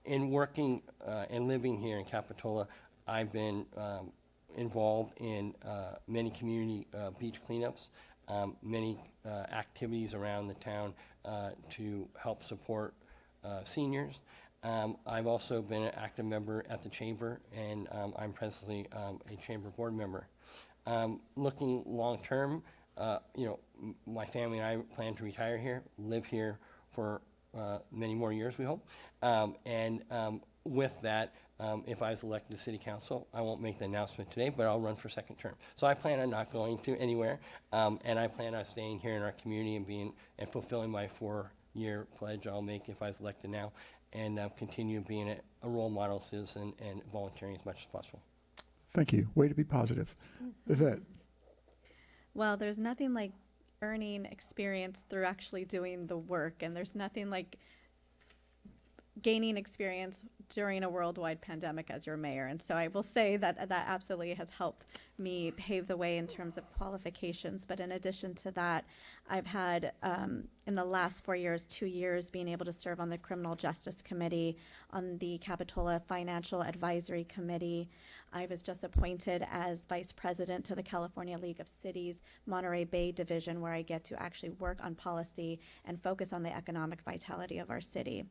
In working uh, and living here in Capitola, I've been um, involved in uh, many community uh, beach cleanups, um, many activities around the town to help support seniors. Um, I've also been an active member at the chamber, and um, I'm presently um, a chamber board member. Um, looking long term, uh, you know, m- my family and I plan to retire here, live here for uh, many more years, we hope. Um, and um, with that, um, if I was elected to city council, I won't make the announcement today, but I'll run for second term. So I plan on not going to anywhere, um, and I plan on staying here in our community and being and fulfilling my four-year pledge I'll make if I was elected now, and uh, continue being a, a role model citizen and volunteering as much as possible. Thank you. Way to be positive. Yvette, Well, there's nothing like earning experience through actually doing the work, and there's nothing like gaining experience during a worldwide pandemic as your mayor. And so I will say that that absolutely has helped me pave the way in terms of qualifications. But in addition to that, I've had um, in the last four years, two years, being able to serve on the Criminal Justice Committee, on the Capitola Financial Advisory Committee. I was just appointed as vice president to the California League of Cities Monterey Bay Division, where I get to actually work on policy and focus on the economic vitality of our city.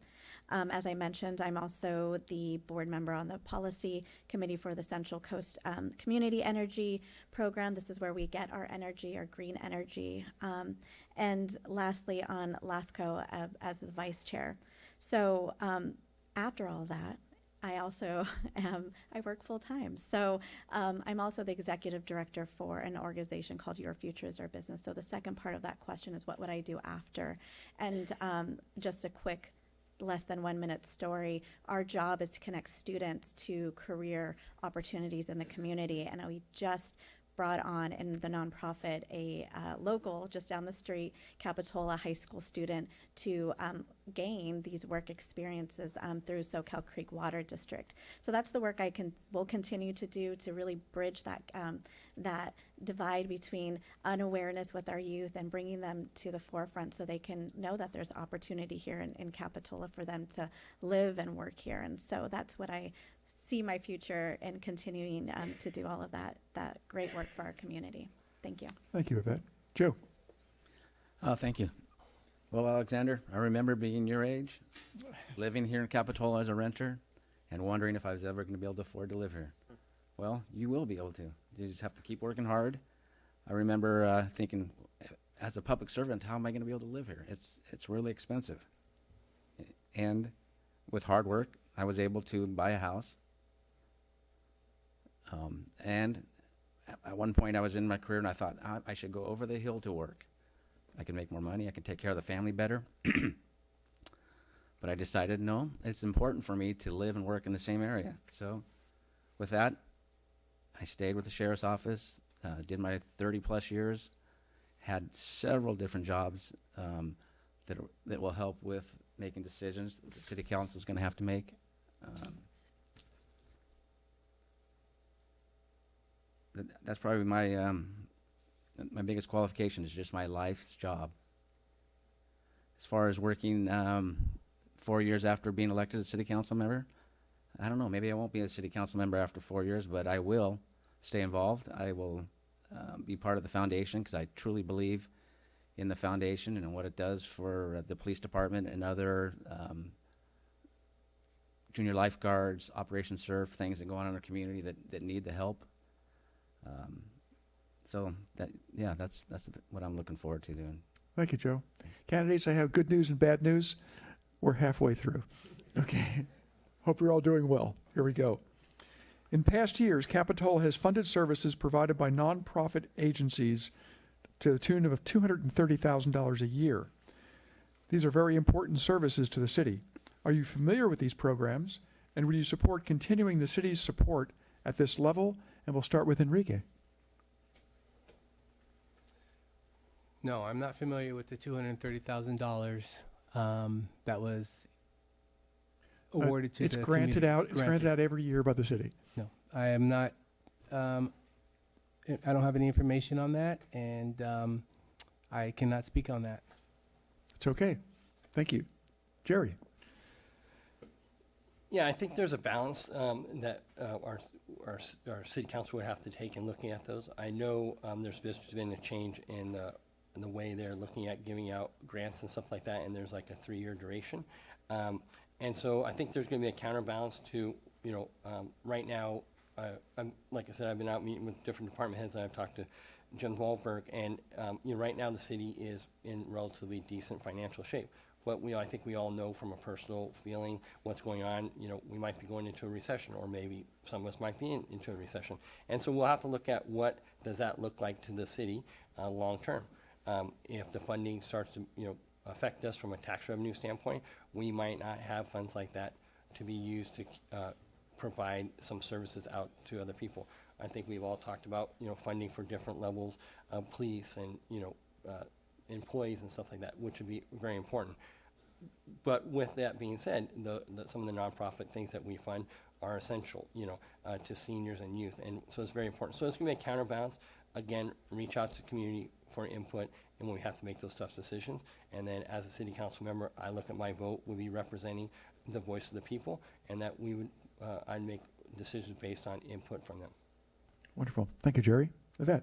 Um, as I mentioned, I'm also the board member on the policy committee for the Central Coast um, Community Energy Program. This is where we get our energy, our green energy. Um, and lastly, on LAFCO uh, as the vice chair. So um, after all that, I also am, I work full time. So um, I'm also the executive director for an organization called Your Future is Our Business. So the second part of that question is what would I do after? And um, just a quick, less than one minute story. Our job is to connect students to career opportunities in the community. And we just brought on in the nonprofit a uh, local just down the street capitola high school student to um, gain these work experiences um, through Soquel creek water district. So that's the work i can will continue to do to really bridge that um, that divide between unawareness with our youth and bringing them to the forefront so they can know that there's opportunity here in, in capitola for them to live and work here. And so that's what i see my future in continuing um, to do all of that that great work for our community. Thank you. thank you, Yvette. Joe, Oh, thank you. Well, Alexander, I remember being your age, living here in Capitola as a renter, and wondering if I was ever going to be able to afford to live here. Well, you will be able to. You just have to keep working hard. I remember uh, thinking, as a public servant, how am I going to be able to live here? It's it's really expensive. And with hard work, I was able to buy a house. Um, and at- one point, I was in my career, and I thought I, I should go over the hill to work. I can make more money. I can take care of the family better. but I decided no, it's important for me to live and work in the same area. So, with that, I stayed with the sheriff's office, uh, did my 30 plus years, had several different jobs um, that, that will help with making decisions that the city council is going to have to make. Um, that, that's probably my um, my biggest qualification is just my life's job. As far as working um, four years after being elected a city council member, I don't know. Maybe I won't be a city council member after four years, but I will stay involved. I will um, be part of the foundation because I truly believe in the foundation and what it does for uh, the police department and other um, junior lifeguards, Operation Surf, things that go on in our community that, that need the help. Um, so that yeah, that's that's th- what I'm looking forward to doing. Thank you, Joe. Candidates, I have good news and bad news. We're halfway through. Okay. Hope you're all doing well. Here we go. In past years, Capitola has funded services provided by nonprofit agencies to the tune of $230,000 a year. These are very important services to the city. Are you familiar with these programs? And would you support continuing the city's support at this level? And we'll start with Enrique. No, I'm not familiar with the two hundred and thirty thousand dollars um, that was Uh, awarded to It's the granted community. out, it's granted out every year by the city. No, I am not. Um, I- I don't have any information on that, and um, I cannot speak on that. It's okay. Thank you. Jerry? Yeah, I think there's a balance um, that uh, our, our, our city council would have to take in looking at those. I know um, there's been a change in the, in the way they're looking at giving out grants and stuff like that, and there's like a three-year duration. Um, And so I think there's going to be a counterbalance to, you know, um, right now, uh, I'm, like I said, I've been out meeting with different department heads, and I've talked to Jim Malberg, and, um, you know, right now, the city is in relatively decent financial shape. But we, I think we all know from a personal feeling what's going on, you know, we might be going into a recession, or maybe some of us might be in, into a recession. And so we'll have to look at what does that look like to the city, uh, long-term. Um, if the funding starts to, you know, affect us from a tax revenue standpoint, we might not have funds like that to be used to, uh, provide some services out to other people. I think we've all talked about, you know, funding for different levels of police and, you know, uh, employees and stuff like that, which would be very important. But with that being said, the, the, some of the nonprofit things that we fund are essential, you know, uh, to seniors and youth, and so it's very important. So it's gonna be a counterbalance. Again, reach out to community for input, and when we have to make those tough decisions. And then, as a city council member, I look at my vote would be representing the voice of the people, and that we would, uh, I'd make decisions based on input from them. Wonderful. Thank you, Jerry. Yvette?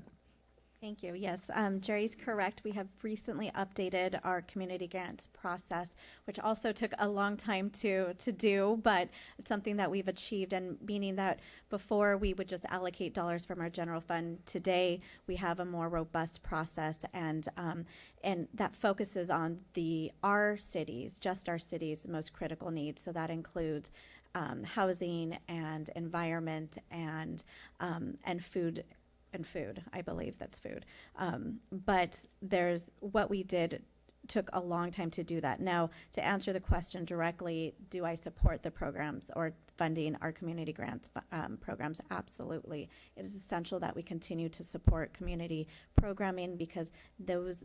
Thank you. Yes, um, Jerry's correct. We have recently updated our community grants process, which also took a long time to to do, but it's something that we've achieved. And meaning that before we would just allocate dollars from our general fund, today we have a more robust process, and um, and that focuses on the our cities, just our cities' most critical needs. So that includes um, housing and environment and um, and food and food. I believe that's food. Um, but there's what we did took a long time to do that. Now, to answer the question directly, do I support the programs or funding our community grants um, programs? Absolutely. It is essential that we continue to support community programming because those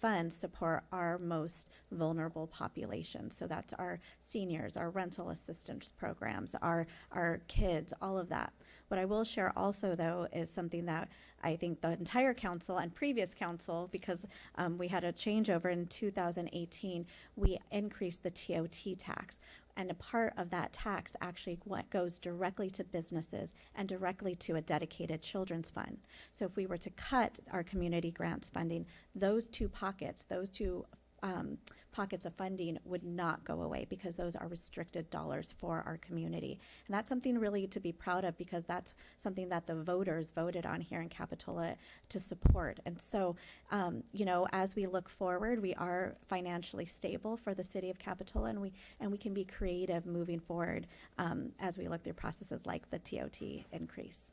funds support our most vulnerable populations. So that's our seniors, our rental assistance programs, our our kids, all of that. What I will share also, though, is something that I think the entire council and previous council, because um, we had a changeover in 2018, we increased the TOT tax. And a part of that tax actually what goes directly to businesses and directly to a dedicated children's fund. So if we were to cut our community grants funding, those two pockets, those two um, pockets of funding would not go away because those are restricted dollars for our community. And that's something really to be proud of because that's something that the voters voted on here in Capitola to support. And so, um, you know, as we look forward, we are financially stable for the city of Capitola and we, and we can be creative moving forward um, as we look through processes like the TOT increase.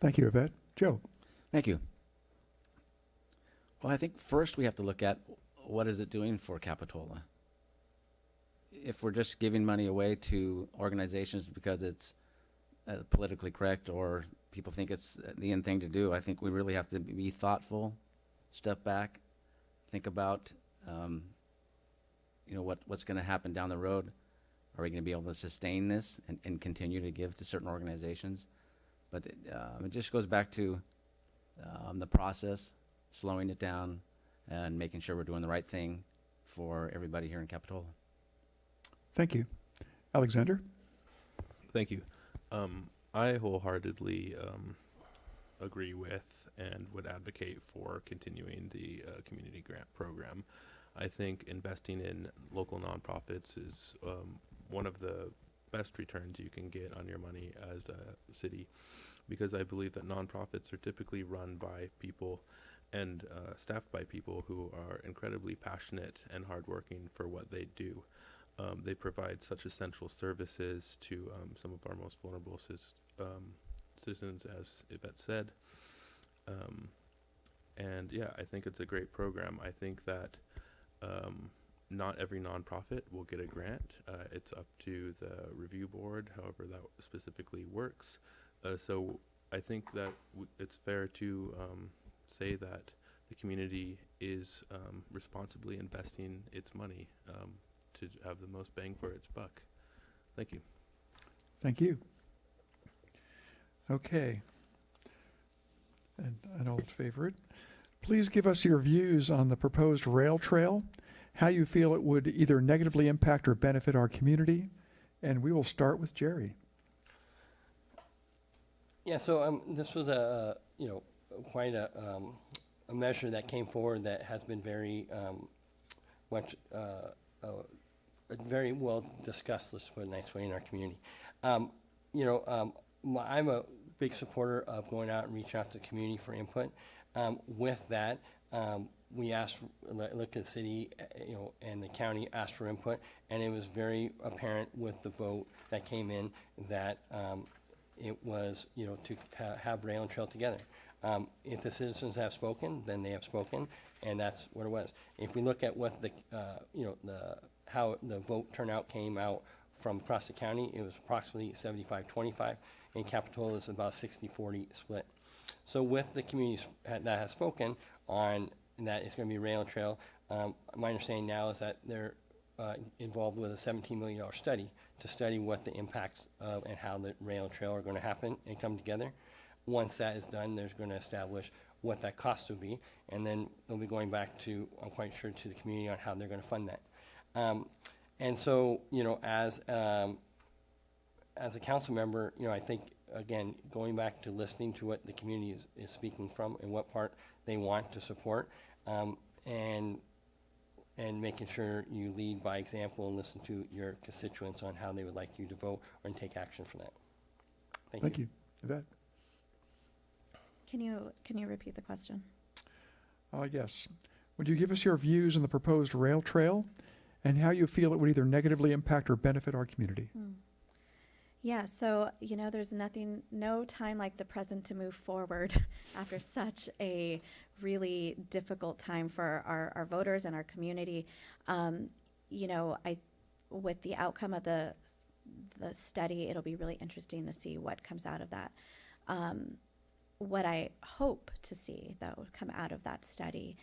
Thank you, Yvette. Joe? Thank you. Well, I think first we have to look at what is it doing for Capitola. If we're just giving money away to organizations because it's uh, politically correct or people think it's the end thing to do, I think we really have to be thoughtful, step back, think about, um, you know, what what's going to happen down the road. Are we going to be able to sustain this and, and continue to give to certain organizations? But it, um, it just goes back to um, the process, slowing it down, and making sure we're doing the right thing for everybody here in Capitola. Thank you. Alexander? Thank you. Um, I wholeheartedly um, agree with and would advocate for continuing the uh, community grant program. I think investing in local nonprofits is um, one of the best returns you can get on your money as a city, because I believe that nonprofits are typically run by people and uh, staffed by people who are incredibly passionate and hardworking for what they do. Um, they provide such essential services to um, some of our most vulnerable um, citizens, as Yvette said. Um, and yeah, I think it's a great program. I think that um, not every nonprofit will get a grant. Uh, it's up to the review board, however that specifically works. Uh, so I think that it's fair to um, say that the community is um, responsibly investing its money um, to have the most bang for its buck. Thank you. Thank you. Okay. And an old favorite. Please give us your views on the proposed rail trail, how you feel it would either negatively impact or benefit our community. And we will start with Jerry. Yeah, so um, this was a, you know, quite a, um, a measure that came forward that has been very um, much, uh, uh, very well discussed, let's put it a nice way, in our community. Um, you know, um, my, I'm a big supporter of going out and reaching out to the community for input. Um, with that, um, we asked, look look at the city, uh, you know, and the county asked for input, and it was very apparent with the vote that came in that it was, you know, to ha- have rail and trail together. Um, If the citizens have spoken, then they have spoken, and that's what it was. If we look at what the, uh, you know, the, how the vote turnout came out from across the county, it was approximately 75-25. and Capitola, is about 60-40 split. So with the communities that have spoken on that it's going to be rail and trail, um, my understanding now is that they're uh, involved with a $17 million study to study what the impacts of and how the rail and trail are going to happen and come together. Once that is done, there's going to establish what that cost will be, and then they'll be going back to, I'm quite sure, to the community on how they're going to fund that. Um, and so, you know, as um, as a council member, you know, I think again, going back to listening to what the community is, is speaking from and what part they want to support, um, and and making sure you lead by example and listen to your constituents on how they would like you to vote and take action for that. Thank, you. Thank you. Yvette? Can you, can you repeat the question? Uh, yes. Would you give us your views on the proposed rail trail and how you feel it would either negatively impact or benefit our community? Hmm. Yeah, so, you know, there's nothing, no time like the present to move forward after such a really difficult time for our, our voters and our community. Um, you know, I, with the outcome of the, the study, it'll be really interesting to see what comes out of that. Um, what I hope to see would come out of that study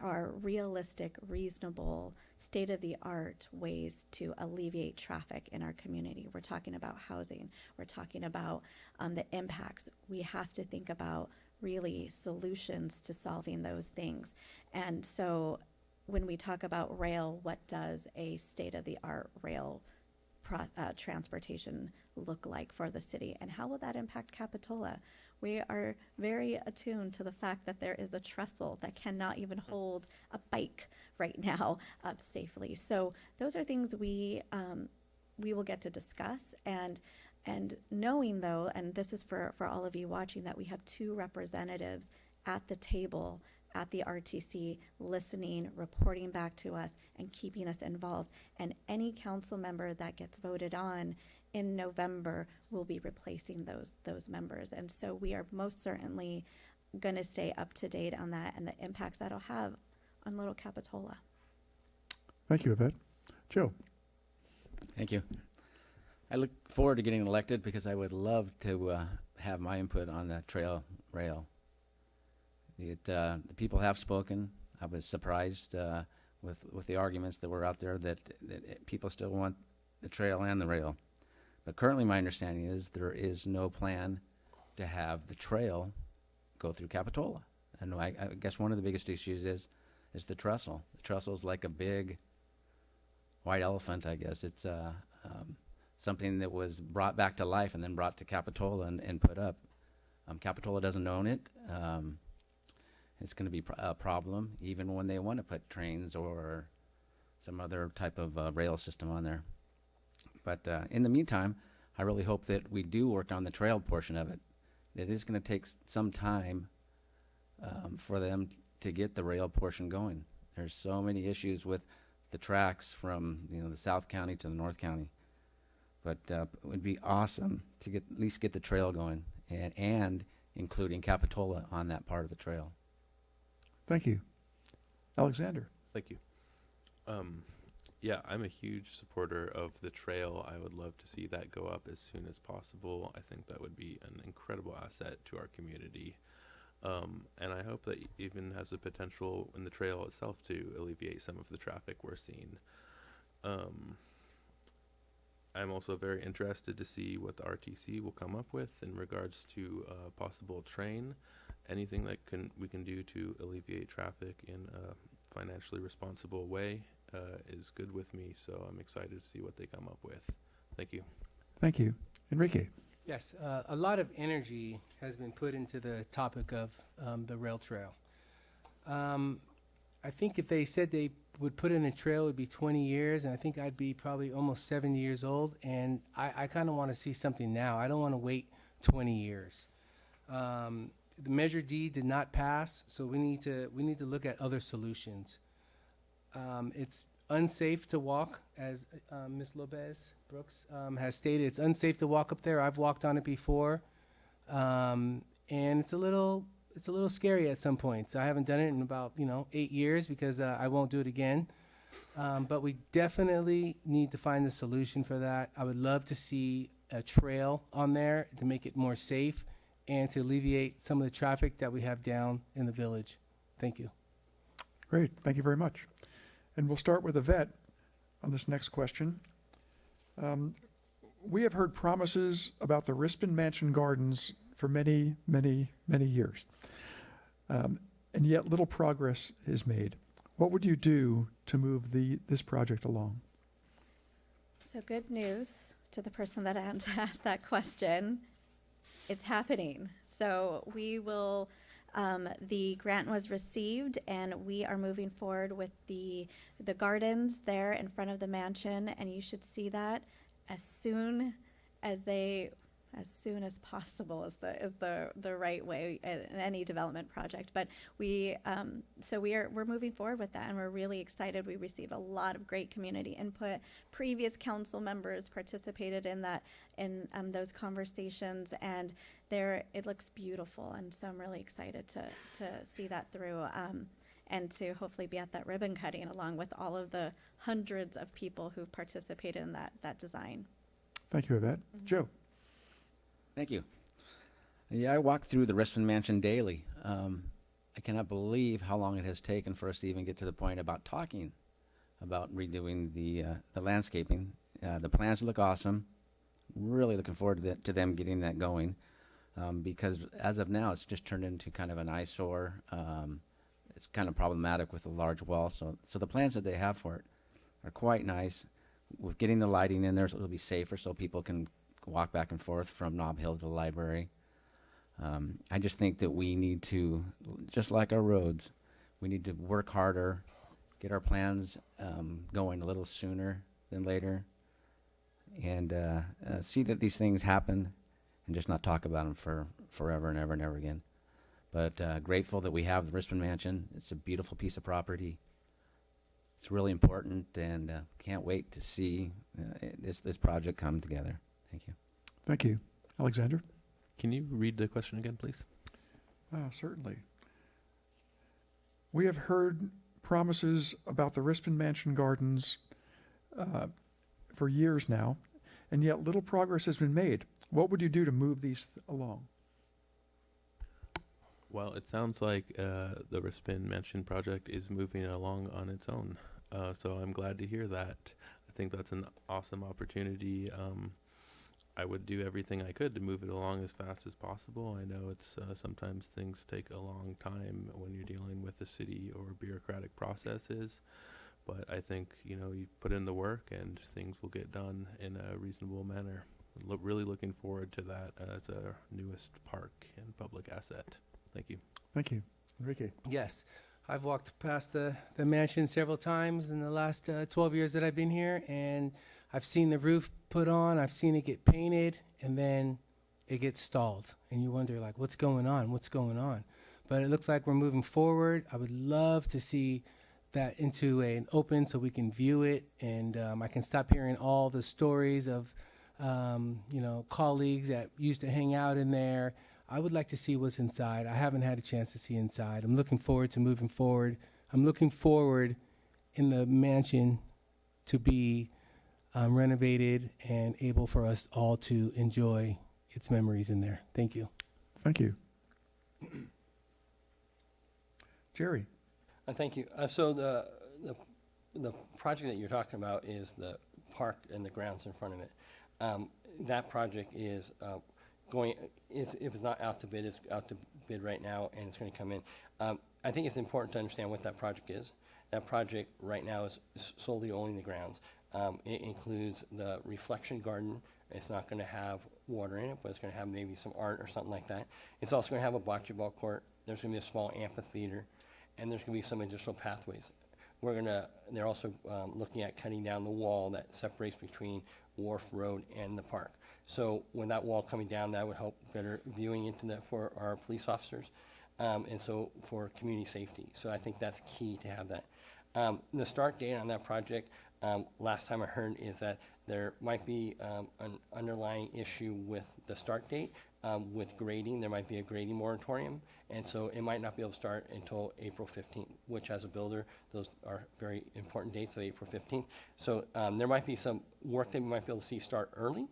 are realistic, reasonable, state of the art ways to alleviate traffic in our community. We're talking about housing, we're talking about um, the impacts. We have to think about really solutions to solving those things. And so when we talk about rail, what does a state of the art rail uh, transportation look like for the city? And how will that impact Capitola? We are very attuned to the fact that there is a trestle that cannot even hold a bike right now up safely. So those are things we um, we will get to discuss and and knowing though, and this is for for all of you watching, that we have two representatives at the table at the RTC listening, reporting back to us, and keeping us involved. And any council member that gets voted on in November we'll be replacing those those members. And so we are most certainly going to stay up to date on that and the impacts that'll have on Little Capitola. Thank you, Yvette. Joe? Thank you. I look forward to getting elected because I would love to uh, have my input on the trail rail. It, uh, the people have spoken. I was surprised uh, with with the arguments that were out there that, that it- people still want the trail and the rail. But currently, my understanding is there is no plan to have the trail go through Capitola. And I, I guess one of the biggest issues is is the trestle. The trestle is like a big white elephant, I guess. It's uh, um, something that was brought back to life and then brought to Capitola and, and put up. Um, Capitola doesn't own it. Um, it's going to be pr- a problem even when they want to put trains or some other type of uh, rail system on there. But uh, in the meantime, I really hope that we do work on the trail portion of it. It is going to take s- some time um, for them to get the rail portion going. There's so many issues with the tracks from you know the South County to the North County. But uh, it would be awesome to get at least get the trail going and, and including Capitola on that part of the trail. Thank you. Alexander? Thank you. Um, yeah, I'm a huge supporter of the trail. I would love to see that go up as soon as possible. I think that would be an incredible asset to our community. Um, and I hope that even has the potential in the trail itself to alleviate some of the traffic we're seeing. Um, I'm also very interested to see what the RTC will come up with in regards to a possible train. Anything that can we can do to alleviate traffic in a financially responsible way uh, is good with me. So I'm excited to see what they come up with. Thank you. Thank you. Enrique? Yes, uh, a lot of energy has been put into the topic of um, the rail trail. Um, I think if they said they would put in a trail, it would be 20 years, and I think I'd be probably almost 70 years old. And I, I kind of want to see something now. I don't want to wait 20 years. Um, the Measure D did not pass, so we need to we need to look at other solutions. Um, it's unsafe to walk, as uh, Ms. Lopez Brooks um, has stated. It's unsafe to walk up there. I've walked on it before, um, and it's a little it's a little scary at some points. I haven't done it in about you know eight years because uh, I won't do it again. Um, but we definitely need to find a solution for that. I would love to see a trail on there to make it more safe and to alleviate some of the traffic that we have down in the village. Thank you. Great, thank you very much. And we'll start with Yvette on this next question. Um, we have heard promises about the Rispin Mansion Gardens for many, many, many years. Um, and yet little progress is made. What would you do to move the, this project along? So good news to the person that asked that question. It's happening. So we will, um, the grant was received and we are moving forward with the, the gardens there in front of the mansion. And you should see that as soon as they, as soon as possible is the, is the, the right way in any development project. But we, um, so we are, we're moving forward with that and we're really excited. We received a lot of great community input. Previous council members participated in that, in, um, those conversations and there, it looks beautiful. And so I'm really excited to, to see that through. Um, and to hopefully be at that ribbon cutting along with all of the hundreds of people who've participated in that, that design. Thank you, Yvette. Joe? Thank you. Yeah, I walk through the Rispin Mansion daily. Um, I cannot believe how long it has taken for us to even get to the point about talking about redoing the uh, the landscaping. Uh, the plans look awesome. Really looking forward to, to them getting that going, um, because as of now, it's just turned into kind of an eyesore. Um, it's kind of problematic with a large wall. So, so the plans that they have for it are quite nice. With getting the lighting in there, so it'll be safer, so people can walk back and forth from Nob Hill to the library. Um, I just think that we need to, just like our roads, we need to work harder, get our plans um, going a little sooner than later, and uh, uh, see that these things happen, and just not talk about them for forever and ever and ever again. But uh, grateful that we have the Rispin Mansion. It's a beautiful piece of property. It's really important, and uh, can't wait to see uh, this this project come together. Thank you. Thank you. Alexander? Can you read the question again, please? Ah, certainly. We have heard promises about the Rispin Mansion Gardens uh, for years now, and yet little progress has been made. What would you do to move these th- along? Well, it sounds like uh, the Rispin Mansion project is moving along on its own. Uh, so I'm glad to hear that. I think that's an awesome opportunity. Um, I would do everything I could to move it along as fast as possible. I know it's uh, sometimes things take a long time when you're dealing with the city or bureaucratic processes, but I think you know you put in the work and things will get done in a reasonable manner. Look, really looking forward to that as our newest park and public asset. Thank you. Thank you. Enrique? Yes, I've walked past the, the mansion several times in the last uh, 12 years that I've been here, and I've seen the roof put on, I've seen it get painted, and then it gets stalled. And you wonder, like, what's going on? What's going on? But it looks like we're moving forward. I would love to see that into an open so we can view it and um, I can stop hearing all the stories of, um, you know, colleagues that used to hang out in there. I would like to see what's inside. I haven't had a chance to see inside. I'm looking forward to moving forward. I'm looking forward in the mansion to be um, renovated and able for us all to enjoy its memories in there. Thank you. Thank you. Jerry? Uh, Thank you. Uh, So the, the, the project that you're talking about is the park and the grounds in front of it. Um, That project is uh, going, is- if it's not out to bid, it's out to bid right now, and it's going to come in. Um, I think it's important to understand what that project is. That project right now is s- solely only the grounds. Um, It includes the reflection garden. It's not going to have water in it, but it's going to have maybe some art or something like that. It's also going to have a bocce ball court. There's going to be a small amphitheater and there's going to be some additional pathways. We're going to, they're also um, looking at cutting down the wall that separates between Wharf Road and the park. So when that wall coming down, that would help better viewing into that for our police officers, um, and so for community safety. So I think that's key to have that. Um, The start date on that project, um, last time I heard, is that there might be um, an underlying issue with the start date, um, with grading. There might be a grading moratorium, and so it might not be able to start until April 15th, which as a builder, those are very important dates of April 15th. So um, there might be some work that we might be able to see start early,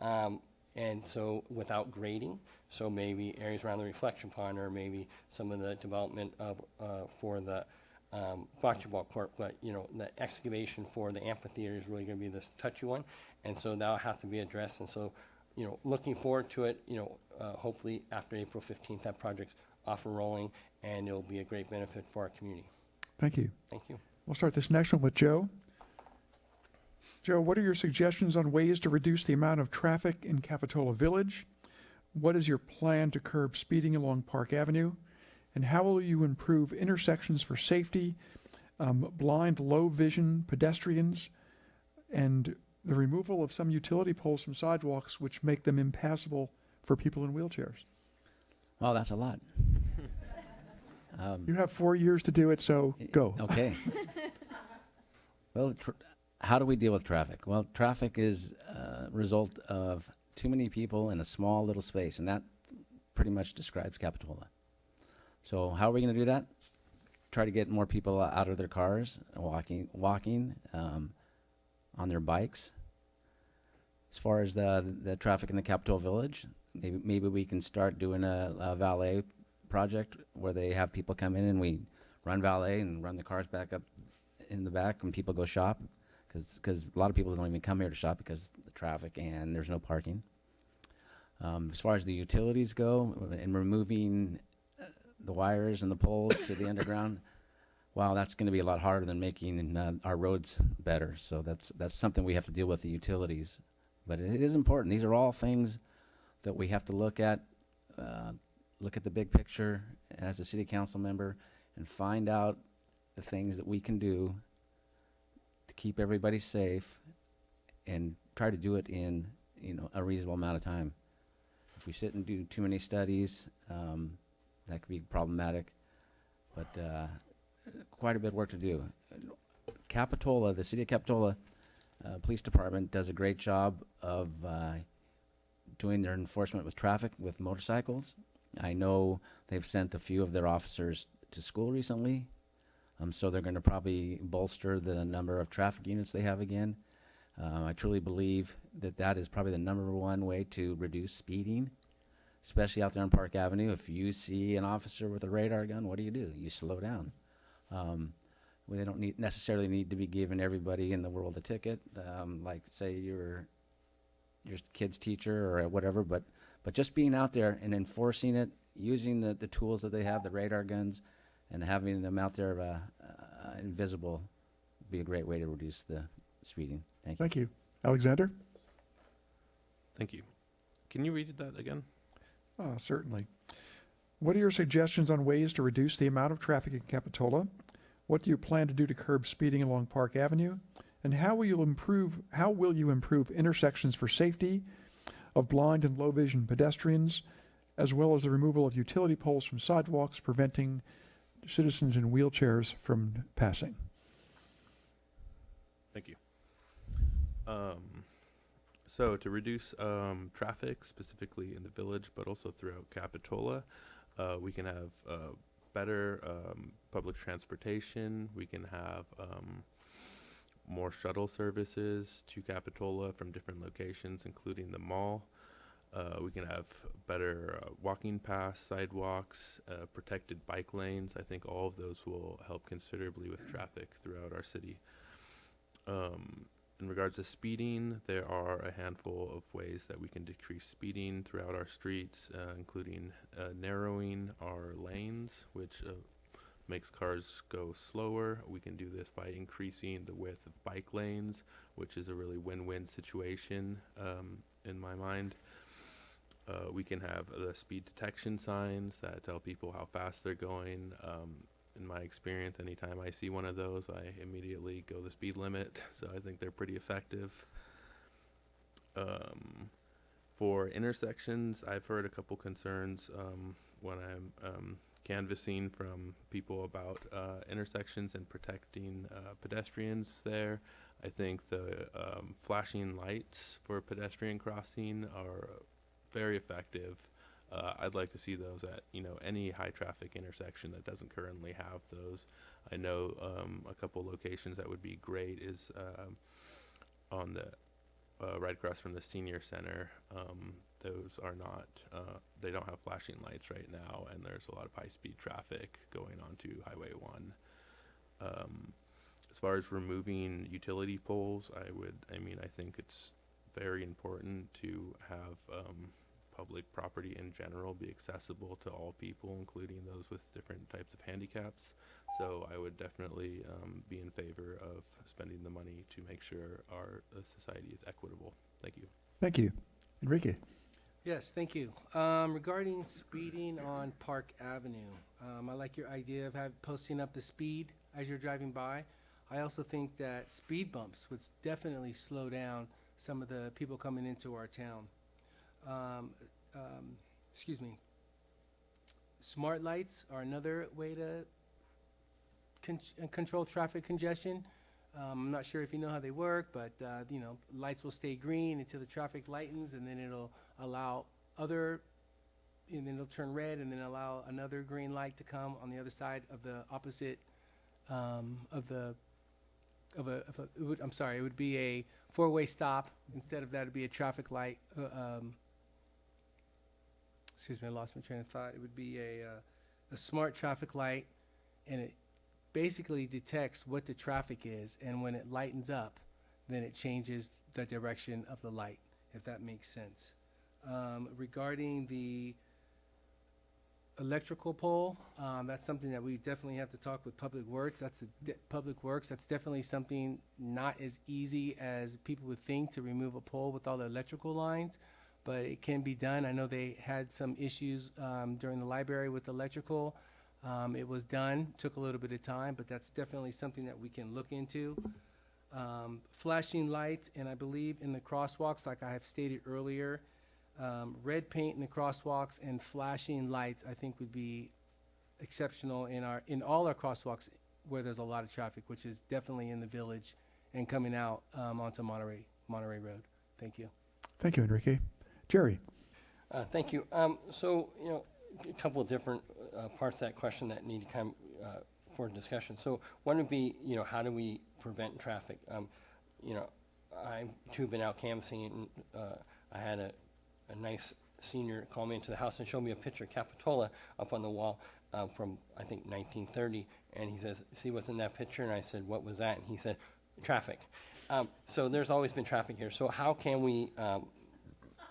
um, and so without grading. So maybe areas around the reflection pond, or maybe some of the development of, uh, for the um, court, but, you know, the excavation for the amphitheater is really gonna be this touchy one, and so that'll have to be addressed, and so, you know, looking forward to it, you know, uh, hopefully after April fifteenth, that project's off and rolling, and it'll be a great benefit for our community. Thank you. Thank you. We'll start this next one with Joe. Joe, what are your suggestions on ways to reduce the amount of traffic in Capitola Village? What is your plan to curb speeding along Park Avenue? And how will you improve intersections for safety, um, blind, low vision pedestrians, and the removal of some utility poles from sidewalks which make them impassable for people in wheelchairs? Well, that's a lot. um, You have four years to do it, so go. Okay. well, tr- how do we deal with traffic? Well, traffic is a result of too many people in a small little space, and that pretty much describes Capitola. So, how are we going to do that? Try to get more people out of their cars, walking, walking, um, on their bikes. As far as the the traffic in the Capitola Village, maybe maybe we can start doing a, a valet project where they have people come in and we run valet and run the cars back up in the back when people go shop because a lot of people don't even come here to shop because the traffic and there's no parking. Um, as far as the utilities go and removing the wires and the poles to the underground, wow, that's going to be a lot harder than making uh, our roads better. So that's that's something we have to deal with the utilities. But it is important. These are all things that we have to look at, uh, look at the big picture as a city council member, and find out the things that we can do to keep everybody safe, and try to do it in you know a reasonable amount of time. If we sit and do too many studies, um, that could be problematic. But uh, quite a bit of work to do. Capitola, the city of Capitola uh, Police Department does a great job of uh, doing their enforcement with traffic with motorcycles. I know they've sent a few of their officers to school recently, um, so they're going to probably bolster the number of traffic units they have again. Um, I truly believe that that is probably the number one way to reduce speeding, especially out there on Park Avenue. If you see an officer with a radar gun, what do you do? You slow down. Um, well, they don't need, necessarily need to be giving everybody in the world a ticket, um, like say your your kid's teacher or whatever. But but just being out there and enforcing it, using the, the tools that they have, the radar guns, and having them out there uh, uh, invisible, would be a great way to reduce the speeding. Thank you. Thank you. Alexander? Thank you. Can you read that again? Uh, certainly. What are your suggestions on ways to reduce the amount of traffic in Capitola? What do you plan to do to curb speeding along Park Avenue? And how will you improve, how will you improve intersections for safety of blind and low vision pedestrians, as well as the removal of utility poles from sidewalks, preventing citizens in wheelchairs from passing? Thank you. Um, so to reduce um, traffic specifically in the village, but also throughout Capitola, uh, we can have uh, better um, public transportation. We can have um, more shuttle services to Capitola from different locations, including the mall. Uh, we can have better uh, walking paths, sidewalks, uh, protected bike lanes. I think all of those will help considerably with traffic throughout our city. Um, in regards to speeding, there are a handful of ways that we can decrease speeding throughout our streets, uh, including uh, narrowing our lanes, which uh, makes cars go slower. We can do this by increasing the width of bike lanes, which is a really win-win situation um, in my mind. Uh, we can have the speed detection signs that tell people how fast they're going. Um, in my experience, anytime I see one of those, I immediately go the speed limit. So I think they're pretty effective. Um, for intersections, I've heard a couple concerns um, when I'm um, canvassing from people about uh, intersections and protecting uh, pedestrians there. I think the um, flashing lights for pedestrian crossing are very effective. Uh, I'd like to see those at you know any high traffic intersection that doesn't currently have those. I know um, a couple locations that would be great is um, on the uh, right across from the senior center. Um, those are not uh, they don't have flashing lights right now, and there's a lot of high speed traffic going onto Highway One. Um, as far as removing utility poles, I would I mean I think it's very important to have um, public property in general be accessible to all people, including those with different types of handicaps. So I would definitely um, be in favor of spending the money to make sure our uh, society is equitable. Thank you. Thank you. Enrique? Yes, thank you. Um, regarding speeding on Park Avenue, um, I like your idea of have, posting up the speed as you're driving by. I also think that speed bumps would definitely slow down some of the people coming into our town. Um, um, excuse me. Smart lights are another way to con- control traffic congestion. Um, I'm not sure if you know how they work, but uh, you know, lights will stay green until the traffic lightens, and then it'll allow other, and then it'll turn red, and then allow another green light to come on the other side of the opposite um, of the of a, of a would, I'm sorry, it would be a four-way stop instead of that. It'd be a traffic light. Uh, um, excuse me, I lost my train of thought. It would be a uh, a smart traffic light, and it basically detects what the traffic is, and when it lightens up, then it changes the direction of the light, if that makes sense. Um, regarding the electrical pole, um, that's something that we definitely have to talk with Public Works. That's the Public Works. That's definitely something not as easy as people would think to remove a pole with all the electrical lines, but it can be done. I know they had some issues um, during the library with electrical. Um, it was done, took a little bit of time, but that's definitely something that we can look into. Um, flashing lights, and I believe in the crosswalks, like I have stated earlier, um, red paint in the crosswalks and flashing lights, I think would be exceptional in our, in all our crosswalks where there's a lot of traffic, which is definitely in the village and coming out, um, onto Monterey, Monterey Road. Thank you. Thank you, Enrique. Jerry? Uh, Thank you. Um, So, you know, a couple of different uh, parts of that question that need to come uh, for discussion. So one would be, you know, how do we prevent traffic? Um, You know, I too been out canvassing, and uh, I had a, a nice senior call me into the house and show me a picture of Capitola up on the wall uh, from, I think, 1930. And he says, see what's in that picture? And I said, what was that? And he said, traffic. Um, So there's always been traffic here. So how can we um,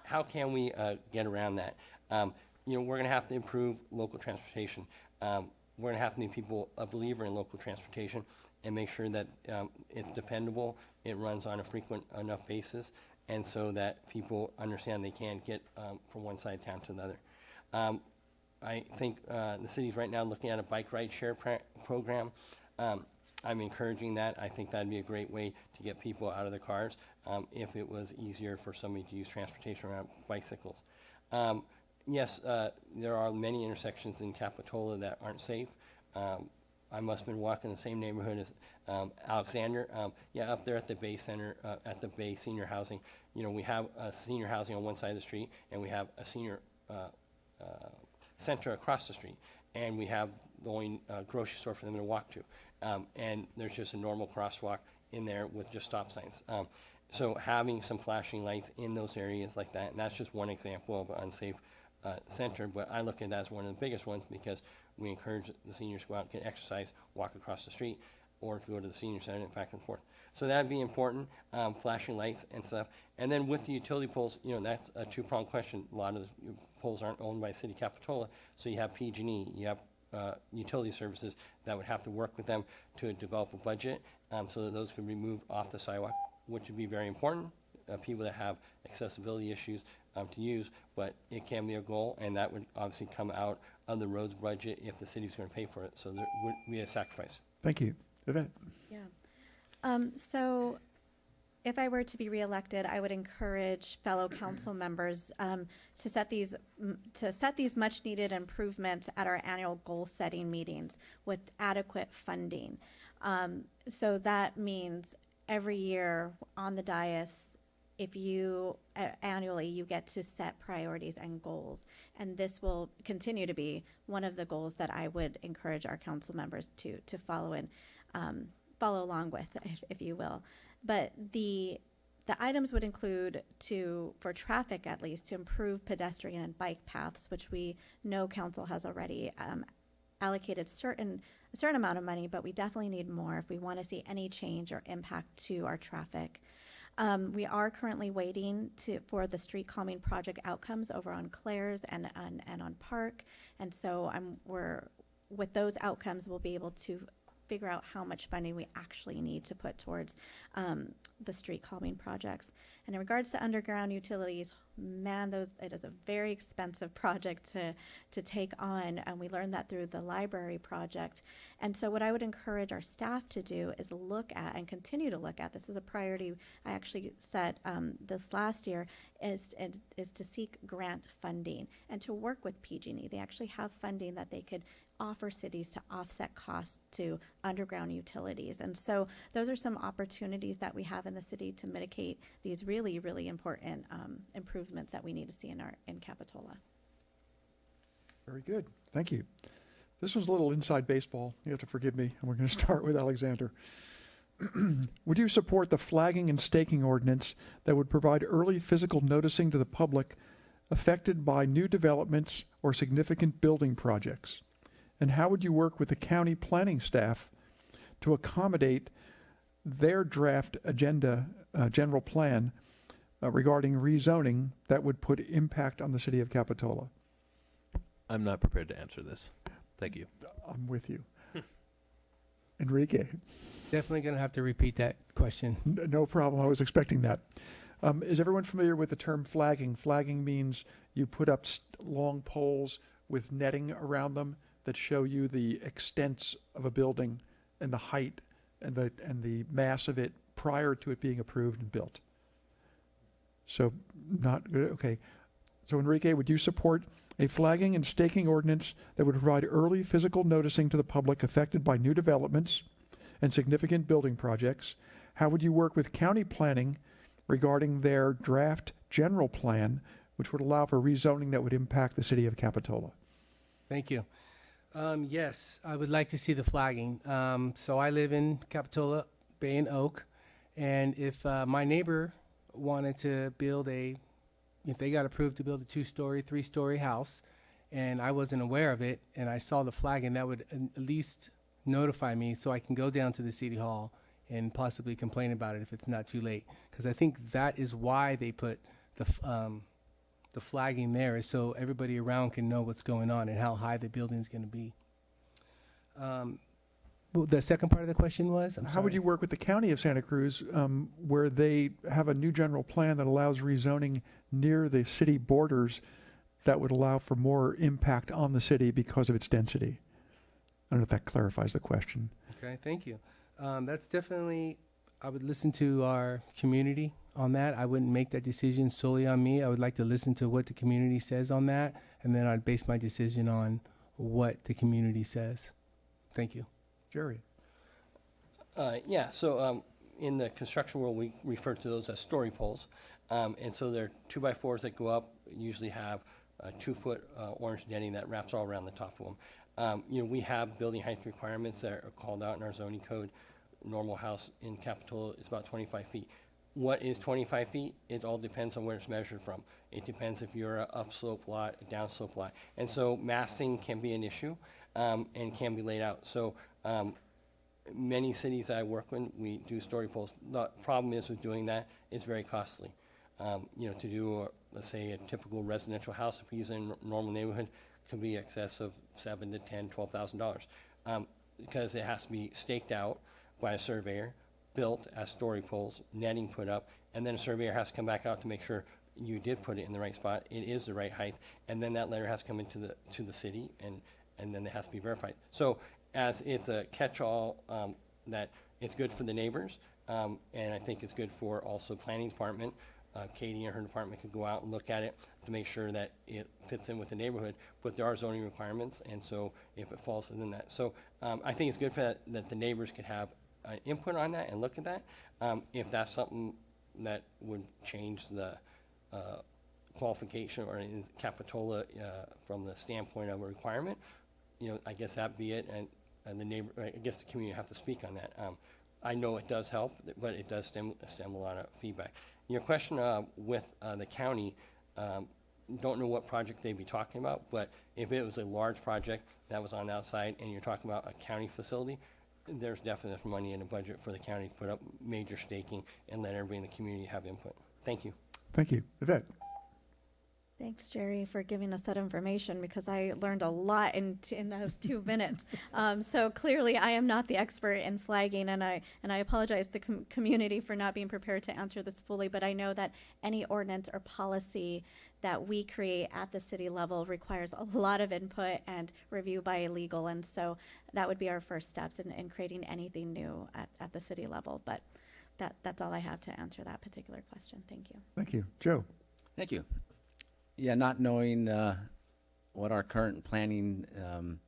how can we uh, get around that? Um, you know, we're going to have to improve local transportation. Um, we're going to have to make people a believer in local transportation and make sure that um, it's dependable, it runs on a frequent enough basis, and so that people understand they can get um, from one side of town to another. Um, I think uh, the city's right now looking at a bike ride share program. Um, I'm encouraging that. I think that'd be a great way to get people out of their cars um, if it was easier for somebody to use transportation around bicycles. Um, yes, uh, there are many intersections in Capitola that aren't safe. Um, I must have been walking in the same neighborhood as um, Alexander. Um, yeah, up there at the Bay Center, uh, at the Bay Senior Housing, you know, we have a senior housing on one side of the street, and we have a senior uh, uh, center across the street, and we have the only uh, grocery store for them to walk to. Um, and there's just a normal crosswalk in there with just stop signs. Um, so having some flashing lights in those areas like that, and that's just one example of an unsafe uh, center, but I look at that as one of the biggest ones because we encourage the seniors to go out, get exercise, walk across the street, or to go to the senior center and back and forth. So that'd be important, um, flashing lights and stuff. And then with the utility poles, you know, that's a two-pronged question. A lot of the poles aren't owned by City Capitola, so you have PG&E, you have uh, utility services that would have to work with them to develop a budget um, so that those could be moved off the sidewalk, which would be very important. Uh, people that have accessibility issues um, to use, but it can be a goal, and that would obviously come out of the roads budget if the city's going to pay for it. So there would be a sacrifice. Thank you. Yvette? Yeah. Um, so if I were to be reelected, I would encourage fellow council members um, to set these to set these much needed improvements at our annual goal setting meetings with adequate funding. Um, so that means every year on the dais, if you uh, annually you get to set priorities and goals, and this will continue to be one of the goals that I would encourage our council members to to follow in um, follow along with, if, if you will. But the the items would include to for traffic at least to improve pedestrian and bike paths, which we know council has already um, allocated certain a certain amount of money, but we definitely need more if we want to see any change or impact to our traffic. Um, we are currently waiting to for the street calming project outcomes over on Clares and and, and on Park, and so I'm we're with those outcomes we'll be able to figure out how much funding we actually need to put towards um, the street calming projects. And in regards to underground utilities, man, those it is a very expensive project to to take on, and we learned that through the library project. And so, what I would encourage our staff to do is look at and continue to look at. This is a priority I actually set um, this last year is, is is to seek grant funding and to work with PG&E. They actually have funding that they could offer cities to offset costs to underground utilities. And so those are some opportunities that we have in the city to mitigate these really, really important um, improvements that we need to see in our in Capitola. Very good. Thank you. This was a little inside baseball. You have to forgive me. And we're going to start with Alexander. would you support the flagging and staking ordinance that would provide early physical noticing to the public affected by new developments or significant building projects? And how would you work with the county planning staff to accommodate their draft agenda, uh, general plan uh, regarding rezoning that would put impact on the city of Capitola? I'm not prepared to answer this. Thank you. I'm with you. Enrique, Definitely going to have to repeat that question. N- no problem. I was expecting that. Um, is everyone familiar with the term flagging? Flagging means you put up st- long poles with netting around them that show you the extents of a building and the height and the and the mass of it prior to it being approved and built. So not good. Okay. So Enrique, would you support a flagging and staking ordinance that would provide early physical noticing to the public affected by new developments and significant building projects? How would you work with county planning regarding their draft general plan, which would allow for rezoning that would impact the city of Capitola? Thank you. Um, yes, I would like to see the flagging. Um, so I live in Capitola, Bay and Oak, and if uh, my neighbor wanted to build a, if they got approved to build a two-story, three-story house, and I wasn't aware of it, and I saw the flagging, that would at least notify me so I can go down to the city hall and possibly complain about it if it's not too late. Because I think that is why they put the um, the flagging there is so everybody around can know what's going on and how high the building is going to be. Um, well, the second part of the question was, I'm How would you work with the county of Santa Cruz, um, where they have a new general plan that allows rezoning near the city borders that would allow for more impact on the city because of its density? I don't know if that clarifies the question. Okay, thank you. Um, that's definitely, I would listen to our community on that. I wouldn't make that decision solely on me. I would like to listen to what the community says on that, and then I'd base my decision on what the community says. Thank you. Jerry? Uh, yeah, so um, in the construction world, we refer to those as story poles. Um, and so they're two by fours that go up, usually have a two foot uh, orange netting that wraps all around the top of them. Um, you know, we have building height requirements that are called out in our zoning code. Normal house in Capitola is about 25 feet. What is 25 feet? It all depends on where it's measured from. It depends if you're an upslope lot, a downslope lot. And so massing can be an issue um, and can be laid out. So um, many cities I work in, we do story poles. The problem is with doing that, it's very costly. Um, you know, to do, a, let's say, a typical residential house, if we use in a normal neighborhood, can be excess of seven to ten, twelve thousand dollars. Um, because it has to be staked out by a surveyor, built as story poles, netting put up, and then a surveyor has to come back out to make sure you did put it in the right spot, it is the right height, and then that letter has to come into the, to the city, and, and then it has to be verified. So, as it's a catch-all, um, that it's good for the neighbors, um, and I think it's good for also planning department. Uh, Katie and her department could go out and look at it to make sure that it fits in with the neighborhood, but there are zoning requirements, and so if it falls within that. So, um, I think it's good for that, that the neighbors could have an input on that and look at that. Um, if that's something that would change the, uh, qualification or in Capitola, uh, from the standpoint of a requirement, you know, I guess that be it, and, and the neighbor, I guess the community have to speak on that. Um, I know it does help, but it does stem, stem a lot of feedback. Your question, uh, with, uh, the county, um, don't know what project they'd be talking about, but if it was a large project that was on the outside and you're talking about a county facility, there's definite money in the budget for the county to put up major staking and let everybody in the community have input. Thank you. Thank you. Yvette? Thanks, Jerry, for giving us that information because I learned a lot in, t- in those two minutes. Um, so clearly, I am not the expert in flagging, and I and I apologize to the com- community for not being prepared to answer this fully. But I know that any ordinance or policy that we create at the city level requires a lot of input and review by legal, and so that would be our first steps in, in creating anything new at, at the city level. But that that's all I have to answer that particular question. Thank you. Thank you. Joe? Thank you. Yeah, not knowing uh, what our current planning um,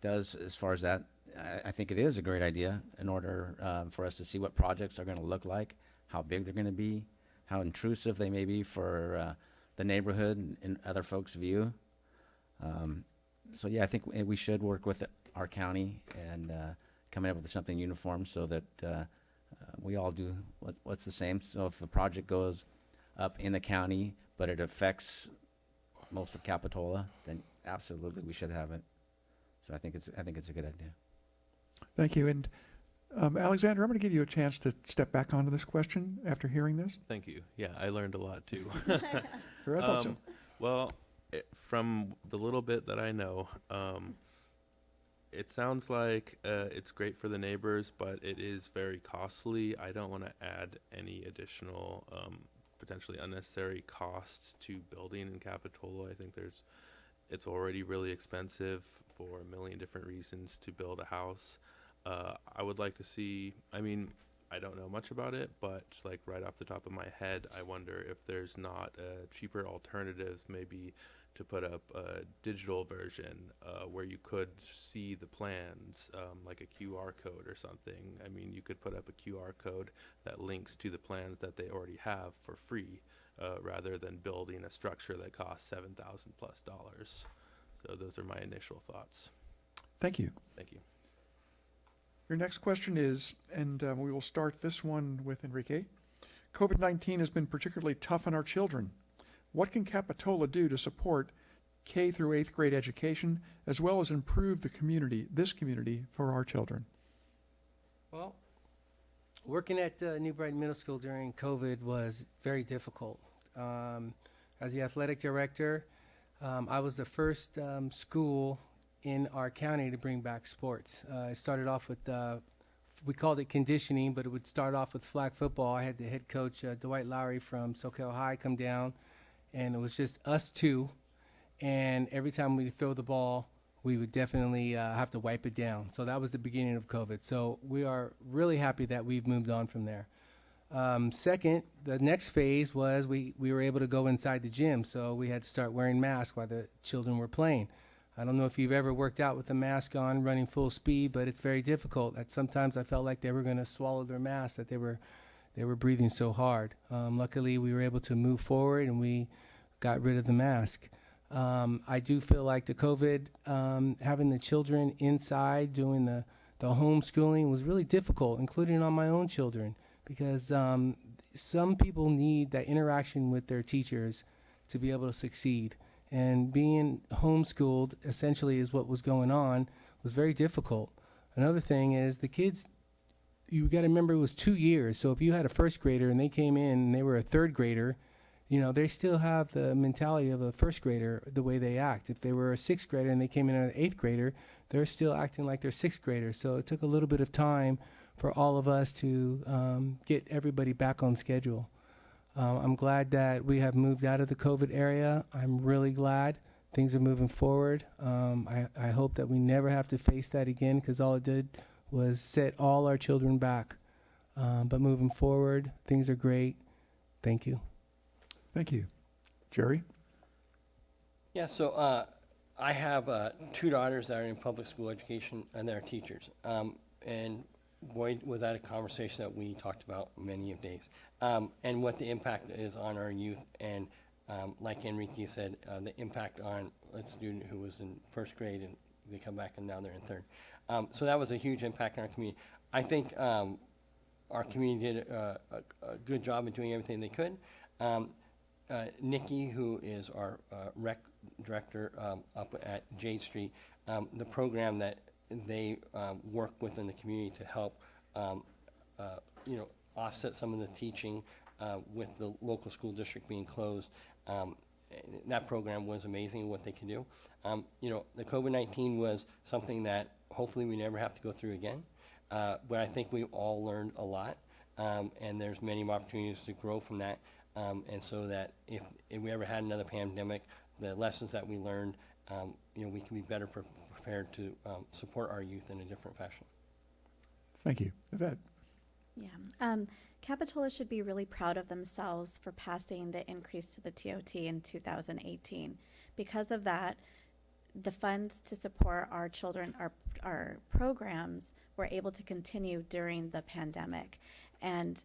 does as far as that, I, I think it is a great idea in order um, for us to see what projects are going to look like, how big they're going to be, how intrusive they may be for uh, the neighborhood and, and other folks' view. Um, so yeah, I think we- we should work with our county and uh, come up with something uniform so that uh, uh, we all do what, what's the same. So if the project goes up in the county, but it affects most of Capitola, then absolutely we should have it. So I think it's I think it's a good idea. Thank you. And um, Alexander, I'm going to give you a chance to step back onto this question after hearing this. Thank you. Yeah, I learned a lot too. I thought so. Um, Well, it, from the little bit that I know, um, it sounds like uh, it's great for the neighbors, but it is very costly. I don't want to add any additional, um, potentially unnecessary costs to building in Capitola. I think there's, it's already really expensive for a million different reasons to build a house. Uh, I would like to see. I mean, I don't know much about it, but like right off the top of my head, I wonder if there's not uh, cheaper alternatives, maybe to put up a digital version uh, where you could see the plans, um, like a QR code or something. I mean, you could put up a QR code that links to the plans that they already have for free, uh, rather than building a structure that costs seven thousand plus dollars. So those are my initial thoughts. Thank you. Thank you. Your next question is, and uh, we will start this one with Enrique. COVID 19 has been particularly tough on our children. What can Capitola do to support K through eighth grade education as well as improve the community, this community, for our children? Well, working at uh, New Brighton Middle School during COVID was very difficult. Um, as the athletic director, um, I was the first um, school in our county to bring back sports. Uh, it started off with, uh, we called it conditioning, but it would start off with flag football. I had the head coach, uh, Dwight Lowry from Soquel High, come down, and it was just us two. And every time we throw the ball, we would definitely uh, have to wipe it down. So that was the beginning of COVID. So we are really happy that we've moved on from there. Um, second, the next phase was we, we were able to go inside the gym, so we had to start wearing masks while the children were playing. I don't know if you've ever worked out with a mask on, running full speed, but it's very difficult. At sometimes I felt like they were going to swallow their mask, that they were they were breathing so hard. Um, luckily, we were able to move forward and we got rid of the mask. Um, I do feel like the COVID, um, having the children inside doing the, the homeschooling was really difficult, including on my own children, because um, some people need that interaction with their teachers to be able to succeed. And being homeschooled essentially is what was going on was very difficult. Another thing is the kids you got to remember it was two years. So if you had a first grader and they came in and they were a third grader, you know, they still have the mentality of a first grader, the way they act. If they were a sixth grader and they came in as an eighth grader, they're still acting like they're sixth graders. So it took a little bit of time for all of us to um, get everybody back on schedule. Um, I'm glad that we have moved out of the COVID area. I'm really glad things are moving forward. Um, I, I hope that we never have to face that again because all it did was set all our children back. Um, but moving forward, things are great. Thank you. Thank you. Jerry? Yeah, so uh, I have uh, two daughters that are in public school education and they're teachers. Um, and boy, was that a conversation that we talked about many of days. Um, and what the impact is on our youth. And um, like Enrique said, uh, the impact on a student who was in first grade and they come back and now they're in third. Um, so that was a huge impact on our community. I think um, our community did a, a, good job in doing everything they could. Um, uh, Nikki, who is our uh, rec director um, up at Jade Street, um, the program that they work within the community to help, uh, you know, offset some of the teaching uh, with the local school district being closed. Um, that program was amazing what they can do. Um, you know, the COVID-19 was something that hopefully we never have to go through again. Uh, but I think we all learned a lot, um, and there's many opportunities to grow from that. Um, and so that if, if we ever had another pandemic, the lessons that we learned, um, you know, we can be better pre- prepared to um, support our youth in a different fashion. Thank you. Yvette? Yeah. Um, Capitola should be really proud of themselves for passing the increase to the TOT in 2018. Because of that, the funds to support our children, our, our programs, were able to continue during the pandemic. And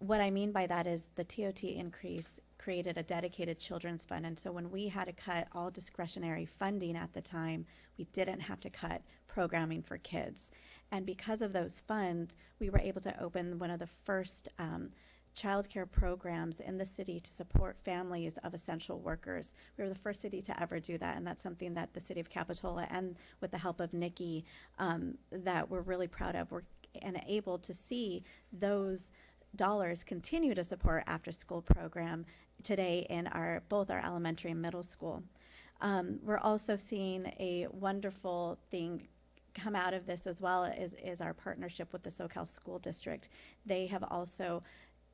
what I mean by that is the TOT increase created a dedicated children's fund. And so when we had to cut all discretionary funding at the time, we didn't have to cut programming for kids. And because of those funds, we were able to open one of the first um, childcare programs in the city to support families of essential workers. We were the first city to ever do that, and that's something that the city of Capitola and with the help of Nikki um, that we're really proud of. We're and able to see those dollars continue to support after school program today in our both our elementary and middle school. Um, we're also seeing a wonderful thing come out of this as well is, is our partnership with the Soquel School District. They have also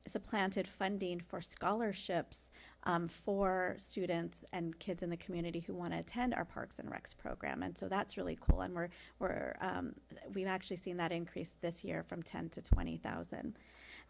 supplanted funding for scholarships um, for students and kids in the community who want to attend our Parks and Recs program, and so that's really cool. And we're we're um, we've actually seen that increase this year from ten to twenty thousand.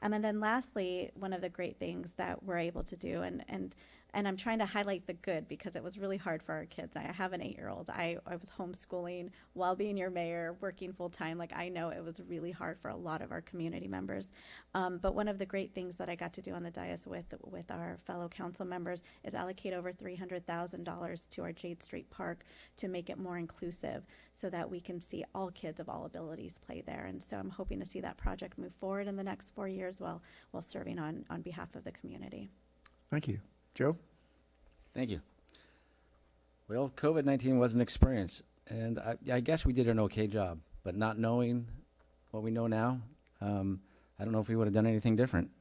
Um, and then lastly, one of the great things that we're able to do, and and and I'm trying to highlight the good because it was really hard for our kids. I have an eight year old. I, I was homeschooling while being your mayor, working full time. Like, I know it was really hard for a lot of our community members. Um, but one of the great things that I got to do on the dais with, with our fellow council members is allocate over $300,000 to our Jade Street Park to make it more inclusive so that we can see all kids of all abilities play there. And so I'm hoping to see that project move forward in the next four years while, while serving on, on behalf of the community. Thank you. Joe? Thank you. Well, COVID 19 was an experience, and I, I, guess we did an okay job, but not knowing what we know now, um, I don't know if we would have done anything different.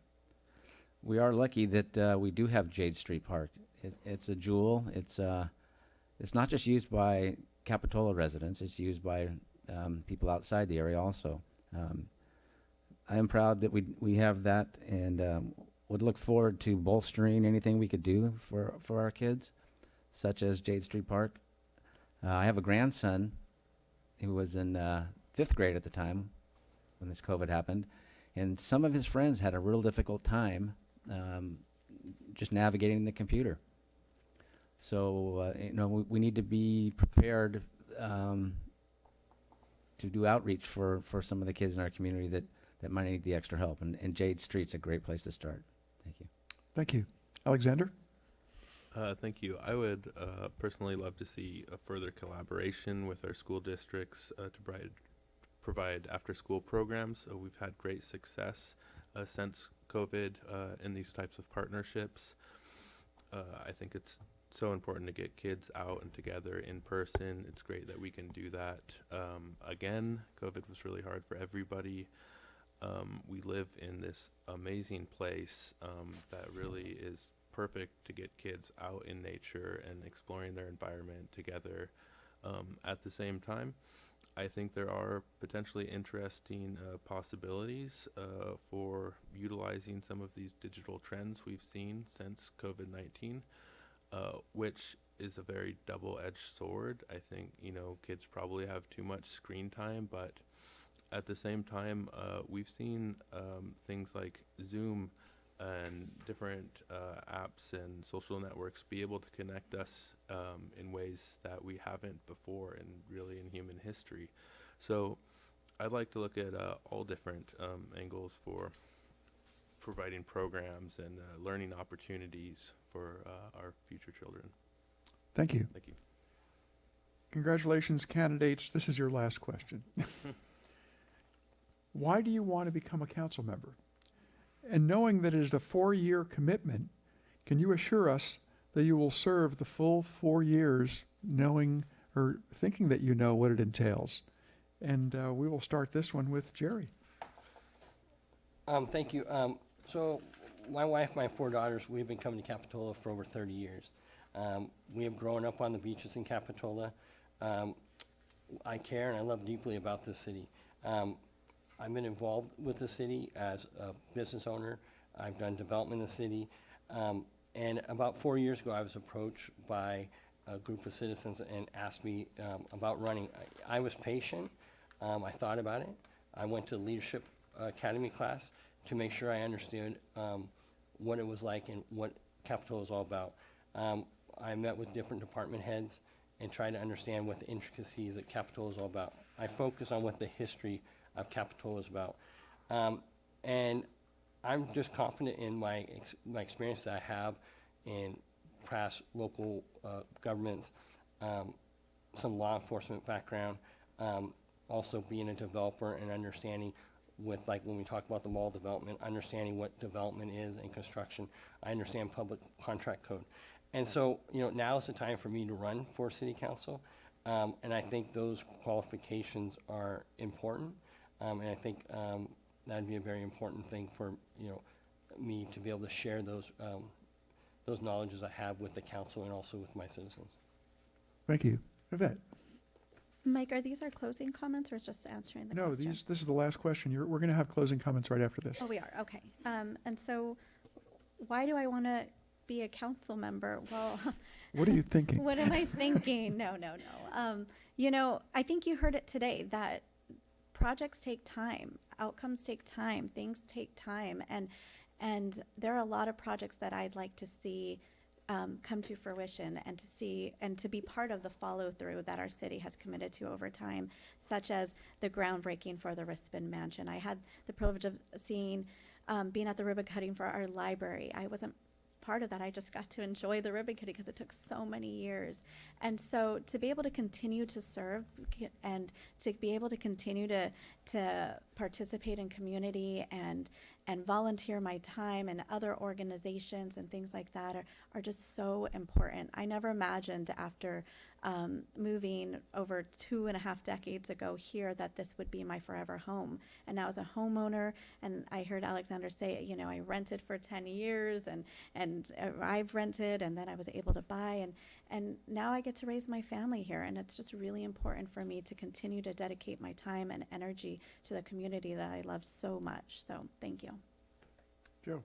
We are lucky that uh, we do have Jade Street Park. It, it's a jewel. It's, uh, it's not just used by Capitola residents, it's used by um, people outside the area also. Um, I am proud that we, we have that, and um, would look forward to bolstering anything we could do for, for our kids, such as Jade Street Park. Uh, I have a grandson who was in uh, fifth grade at the time when this COVID happened, and some of his friends had a real difficult time um, just navigating the computer. So uh, you know we, we need to be prepared um, to do outreach for, for some of the kids in our community that, that might need the extra help. And, and Jade Street's a great place to start. Thank you. Thank you. Alexander? Uh, thank you. I would uh, personally love to see a further collaboration with our school districts uh, to provide provide after school programs. Uh, we've had great success uh, since COVID uh, in these types of partnerships. Uh, I think it's so important to get kids out and together in person. It's great that we can do that um, again. COVID was really hard for everybody. Um, we live in this amazing place um, that really is perfect to get kids out in nature and exploring their environment together. Um, at the same time, I think there are potentially interesting uh, possibilities uh, for utilizing some of these digital trends we've seen since COVID 19, uh, which is a very double edged sword. I think, you know, kids probably have too much screen time, but at the same time, uh, we've seen um, things like Zoom and different uh, apps and social networks be able to connect us um, in ways that we haven't before and really in human history. So I'd like to look at uh, all different um, angles for providing programs and uh, learning opportunities for uh, our future children. Thank you. Thank you. Congratulations, candidates. This is your last question. Why do you want to become a council member? And knowing that it is a four-year commitment, can you assure us that you will serve the full four years knowing or thinking that you know what it entails? And uh, we will start this one with Jerry. Um, thank you. Um, so, my wife, my four daughters, we've been coming to Capitola for over 30 years. Um, we have grown up on the beaches in Capitola. Um, I care and I love deeply about this city. I've been involved with the city as a business owner. I've done development in the city. Um, and about four years ago, I was approached by a group of citizens and asked me um, about running. I, I was patient. Um, I thought about it. I went to leadership academy class to make sure I understood um, what it was like and what Capitol is all about. Um, I met with different department heads and tried to understand what the intricacies of Capitol is all about. I focus on what the history of Capitola is about. Um, and I'm just confident in my, ex- my experience that I have in past local uh, governments, um, some law enforcement background, um, also being a developer and understanding with like when we talk about the mall development, understanding what development is and construction. I understand public contract code. And so, you know, now is the time for me to run for city council. Um, and I think those qualifications are important. Um, and I think um, that'd be a very important thing for you know me to be able to share those um, those knowledges I have with the council and also with my citizens. Thank you. Yvette? Mike, are these our closing comments or just answering the No, question? these, this is the last question. You're, we're going to have closing comments right after this. Oh, we are, okay. Um, and so why do I want to be a council member? Well, What are you thinking? what am I thinking? No, no, no. Um, you know, I think you heard it today that projects take time, outcomes take time, things take time, and and there are a lot of projects that I'd like to see um, come to fruition and to see and to be part of the follow through that our city has committed to over time, such as the groundbreaking for the Rispin Mansion. I had the privilege of seeing, um, being at the ribbon cutting for our library. I wasn't part of that. I just got to enjoy the ribbon cutting because it took so many years. And so to be able to continue to serve and to be able to continue to to participate in community and and volunteer my time and other organizations and things like that are, are just so important. I never imagined after um, moving over two and a half decades ago here that this would be my forever home. And now as a homeowner, and I heard Alexander say, you know, I rented for 10 years and, and uh, I've rented and then I was able to buy and, and now I get to raise my family here. And it's just really important for me to continue to dedicate my time and energy to the community that I love so much. So thank you. Joe?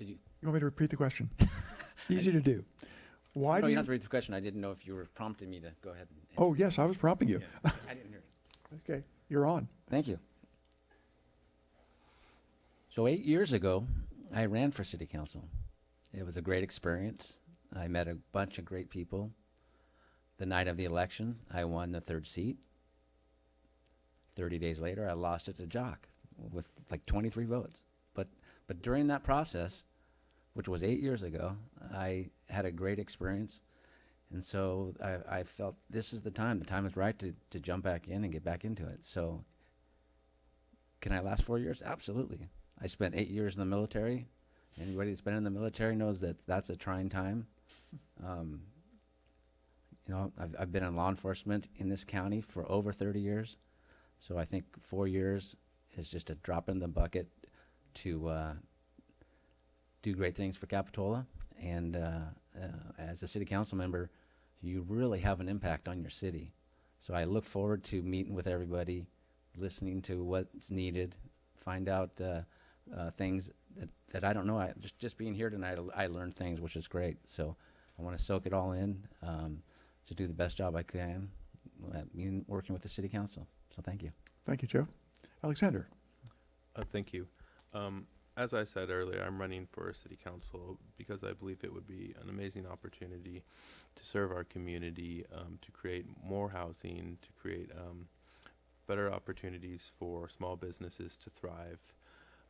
Did you? You want me to repeat the question? Easy to do. Why no, do you you? don't have to read the question. I didn't know if you were prompting me to go ahead. And, Oh, yes, I was prompting you. Yeah, I didn't hear you. Okay, you're on. Thank you. So eight years ago, I ran for city council. It was a great experience. I met a bunch of great people. The night of the election, I won the third seat. Thirty days later, I lost it to Jock with like 23 votes. But but during that process, which was eight years ago, I had a great experience. And so I, I felt this is the time. The time is right to, to jump back in and get back into it. So can I last four years? Absolutely. I spent eight years in the military. Anybody that's been in the military knows that that's a trying time. Um, you know, I've, I've been in law enforcement in this county for over 30 years. So I think four years is just a drop in the bucket to uh, do great things for Capitola. And uh, uh, as a city council member, you really have an impact on your city. So I look forward to meeting with everybody, listening to what's needed, find out uh, uh, things that, that I don't know. I just just being here tonight, I learned things, which is great. So I want to soak it all in um, to do the best job I can, in working with the city council. So thank you. Thank you, Joe. Alexander. Uh, thank you. Um, as I said earlier, I'm running for city council because I believe it would be an amazing opportunity to serve our community, um, to create more housing, to create um, better opportunities for small businesses to thrive.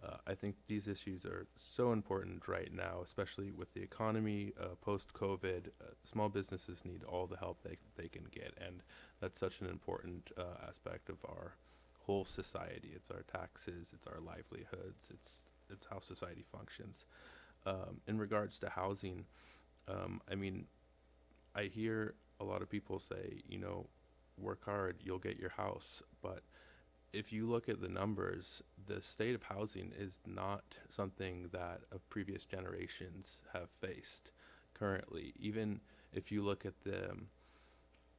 Uh, I think these issues are so important right now, especially with the economy uh, post COVID. Uh, small businesses need all the help they, they can get, and that's such an important uh, aspect of our whole society. It's our taxes, it's our livelihoods, it's it's how society functions. Um, in regards to housing, um, I mean, I hear a lot of people say, you know, work hard, you'll get your house. But if you look at the numbers, the state of housing is not something that previous generations have faced currently. Even if you look at the um,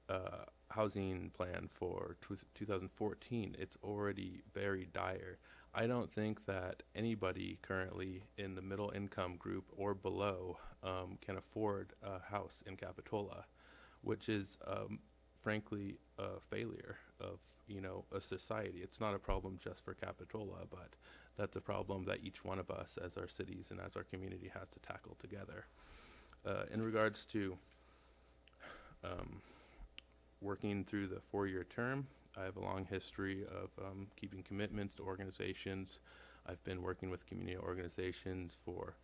uh, housing plan for tw 2014, it's already very dire. I don't think that anybody currently in the middle income group or below um, can afford a house in Capitola, which is um, frankly a failure of you know a society. It's not a problem just for Capitola, but that's a problem that each one of us, as our cities and as our community, has to tackle together. Uh, in regards to um, working through the four-year term, I have a long history of um, keeping commitments to organizations. I've been working with community organizations for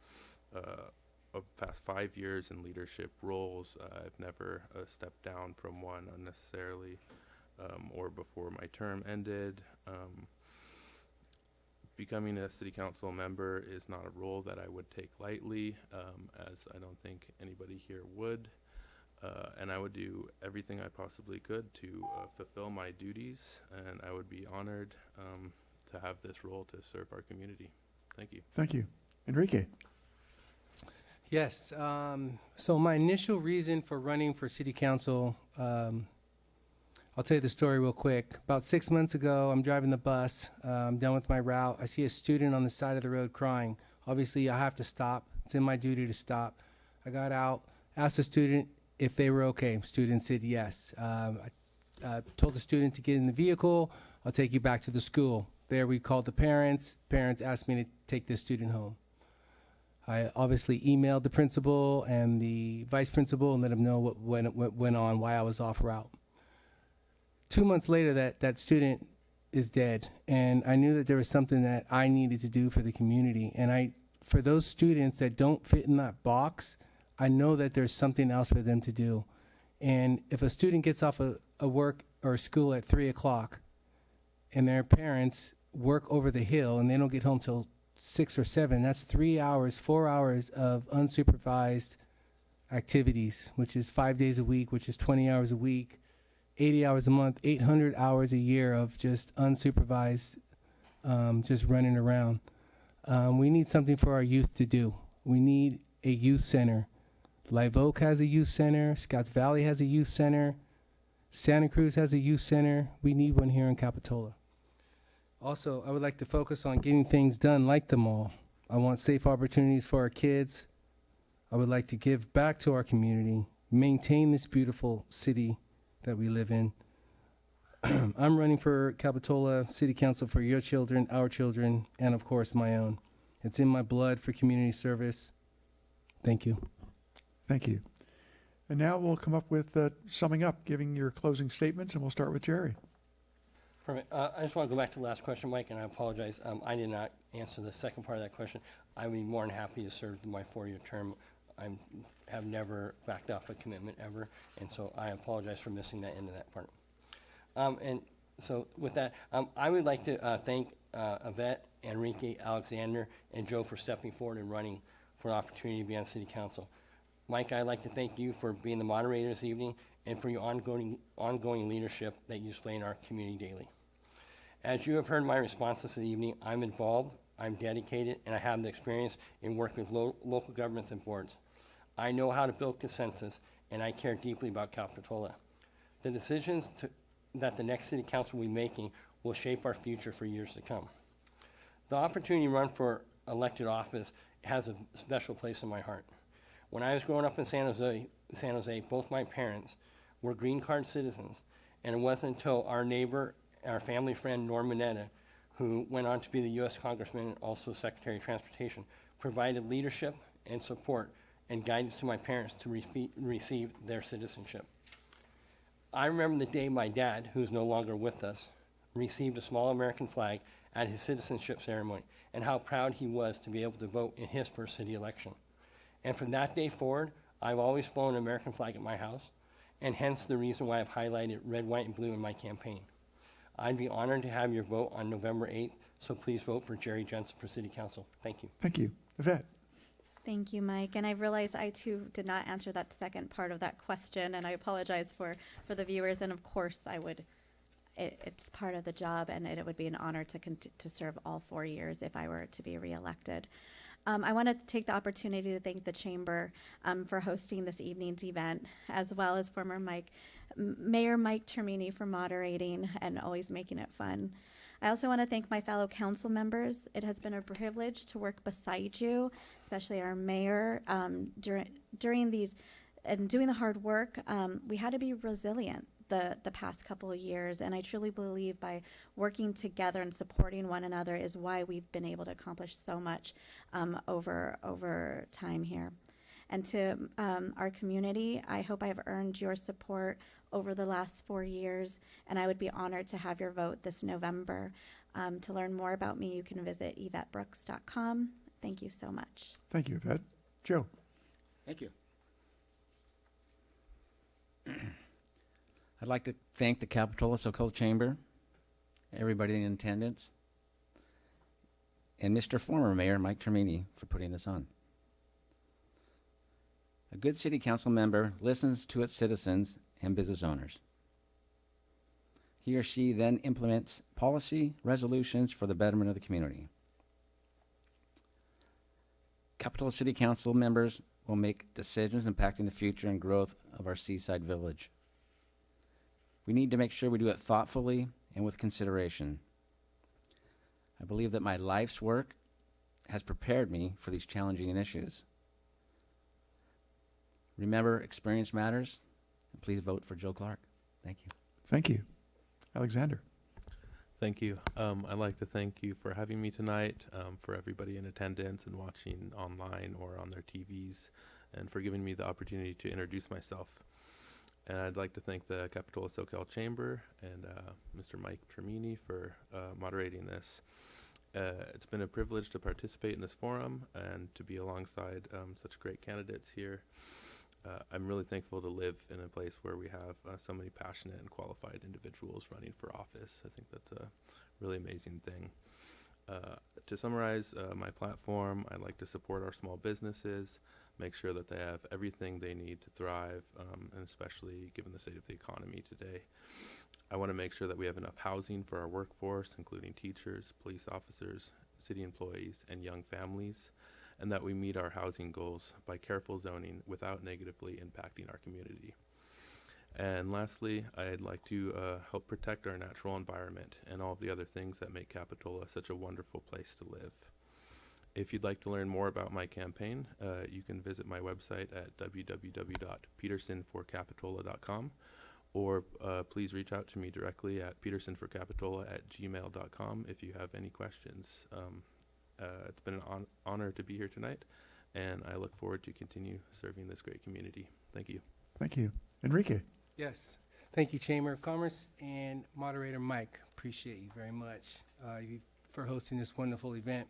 uh, the past five years in leadership roles. Uh, I've never uh, stepped down from one unnecessarily um, or before my term ended. Um, becoming a city council member is not a role that I would take lightly, um, as I don't think anybody here would. Uh, and I would do everything I possibly could to uh, fulfill my duties, and I would be honored um, to have this role to serve our community. Thank you. Thank you. Enrique. Yes. Um, so my initial reason for running for city council, um, I'll tell you the story real quick. About six months ago, I'm driving the bus. Uh, I'm done with my route. I see a student on the side of the road crying. Obviously, I have to stop. It's in my duty to stop. I got out, asked the student if they were okay. Student said yes. Um, I uh, told the student to get in the vehicle. I'll take you back to the school. There, we called the parents. Parents asked me to take this student home. I obviously emailed the principal and the vice principal and let them know what went, what went on, why I was off route. Two months later, that, that student is dead, and I knew that there was something that I needed to do for the community. And I, for those students that don't fit in that box, I know that there's something else for them to do. And if a student gets off a, a work or school at three o'clock, and their parents work over the hill and they don't get home till six or seven, that's three hours, four hours of unsupervised activities, which is five days a week, which is 20 hours a week, 80 hours a month, 800 hours a year of just unsupervised, um, just running around. Um, we need something for our youth to do. We need a youth center. Live Oak has a youth center. Scotts Valley has a youth center. Santa Cruz has a youth center. We need one here in Capitola. Also, I would like to focus on getting things done like the mall. I want safe opportunities for our kids. I would like to give back to our community, maintain this beautiful city that we live in. I'm running for Capitola City Council for your children, our children, and of course my own. It's in my blood for community service. Thank you. Thank you. And now we'll come up with uh, summing up, giving your closing statements, and we'll start with Jerry. Perfect. Uh, I just want to go back to the last question, Mike, and I apologize. Um, I did not answer the second part of that question. I would be more than happy to serve my four-year term. I have never backed off a commitment ever, and so I apologize for missing that end of that part. Um, and so with that, um, I would like to uh, thank uh, Yvette, Enrique, Alexander, and Joe for stepping forward and running for an opportunity to be on City Council. Mike, I'd like to thank you for being the moderator this evening and for your ongoing, ongoing leadership that you display in our community daily. As you have heard my responses this evening, I'm involved, I'm dedicated, and I have the experience in working with lo- local governments and boards. I know how to build consensus, and I care deeply about Capitola. The decisions to, that the next city council will be making will shape our future for years to come. The opportunity to run for elected office has a special place in my heart. When I was growing up in San Jose, San Jose, both my parents were green card citizens, and it wasn't until our neighbor, our family friend Norm Mineta, who went on to be the U.S. Congressman and also Secretary of Transportation, provided leadership and support and guidance to my parents to receive their citizenship. I remember the day my dad, who is no longer with us, received a small American flag at his citizenship ceremony and how proud he was to be able to vote in his first city election. And from that day forward, I've always flown an American flag at my house, and hence the reason why I've highlighted red, white, and blue in my campaign. I'd be honored to have your vote on November 8th, so please vote for Jerry Jensen for City Council. Thank you. Thank you. Yvette? Thank you, Mike. And I realize I too did not answer that second part of that question, and I apologize for, for the viewers. And of course, I would, it, it's part of the job, and it, would be an honor to, cont- to serve all four years if I were to be reelected. Um, I want to take the opportunity to thank the Chamber um, for hosting this evening's event, as well as former Mike, Mayor Mike Termini for moderating and always making it fun. I also want to thank my fellow council members. It has been a privilege to work beside you, especially our mayor, um, during during these and doing the hard work. Um, we had to be resilient the the past couple of years, and I truly believe by working together and supporting one another is why we've been able to accomplish so much um, over over time here. And to um, our community, I hope I've earned your support over the last four years, and I would be honored to have your vote this November. Um, to learn more about me, you can visit yvettebrooks.com. Thank you so much. Thank you, Yvette. Joe? Thank you. I'd like to thank the Capitola Soquel Chamber, everybody in attendance, and Mr. Former Mayor Mike Termini for putting this on. A good city council member listens to its citizens and business owners. He or she then implements policy resolutions for the betterment of the community. Capitola City Council members will make decisions impacting the future and growth of our seaside village. We need to make sure we do it thoughtfully and with consideration. I believe that my life's work has prepared me for these challenging issues. Remember, experience matters, and please vote for Joe Clarke. Thank you. Thank you. Alexander? Thank you. Um, I'd like to thank you for having me tonight, um, for everybody in attendance and watching online or on their TVs, and for giving me the opportunity to introduce myself. And I'd like to thank the Capitola Soquel Chamber and uh, Mr. Mike Termini for uh, moderating this. Uh, it's been a privilege to participate in this forum and to be alongside um, such great candidates here. Uh, I'm really thankful to live in a place where we have uh, so many passionate and qualified individuals running for office. I think that's a really amazing thing. Uh, to summarize my platform, I'd like to support our small businesses, make sure that they have everything they need to thrive, um, and especially given the state of the economy today. I want to make sure that we have enough housing for our workforce, including teachers, police officers, city employees, and young families and that we meet our housing goals by careful zoning without negatively impacting our community. And lastly, I'd like to uh, help protect our natural environment and all of the other things that make Capitola such a wonderful place to live. If you'd like to learn more about my campaign, uh, you can visit my website at www.pedersenforcapitola.com or uh, please reach out to me directly at pedersenforcapitola at gmail.com if you have any questions. Um, uh, it's been an hon- honor to be here tonight, and I look forward to continue serving this great community. Thank you. Thank you. Enrique? Yes. Thank you, Chamber of Commerce and Moderator Mike. Appreciate you very much uh, for hosting this wonderful event.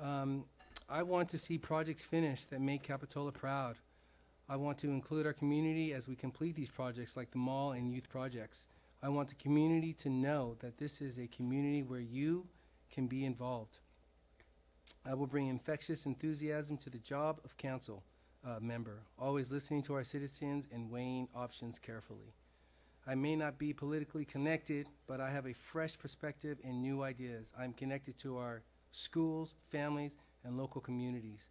Um, I want to see projects finished that make Capitola proud. I want to include our community as we complete these projects like the mall and youth projects. I want the community to know that this is a community where you can be involved. I will bring infectious enthusiasm to the job of council uh, member, always listening to our citizens and weighing options carefully. I may not be politically connected, but I have a fresh perspective and new ideas. I'm connected to our schools, families, and local communities.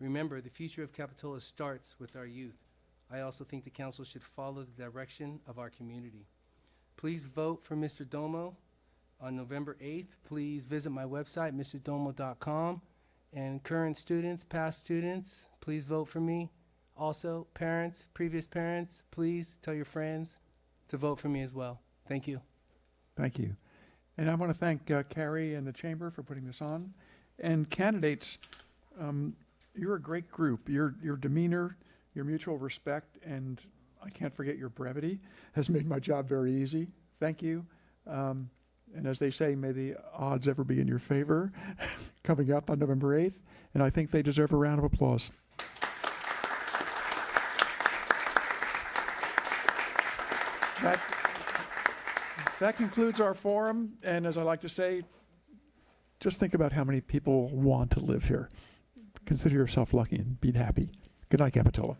Remember, the future of Capitola starts with our youth. I also think the council should follow the direction of our community. Please vote for Mr. Domo on November 8th. Please visit my website, mrdomo.com. And current students, past students, please vote for me. Also, parents, previous parents, please tell your friends to vote for me as well. Thank you. Thank you. And I want to thank uh, Carrie and the Chamber for putting this on. And candidates, um, you're a great group. Your, your demeanor, your mutual respect, and I can't forget your brevity has made my job very easy. Thank you. Um, and as they say, may the odds ever be in your favor coming up on November 8th. And I think they deserve a round of applause. That, that concludes our forum. And as I like to say, just think about how many people want to live here. Consider yourself lucky and be happy. Good night, Capitola.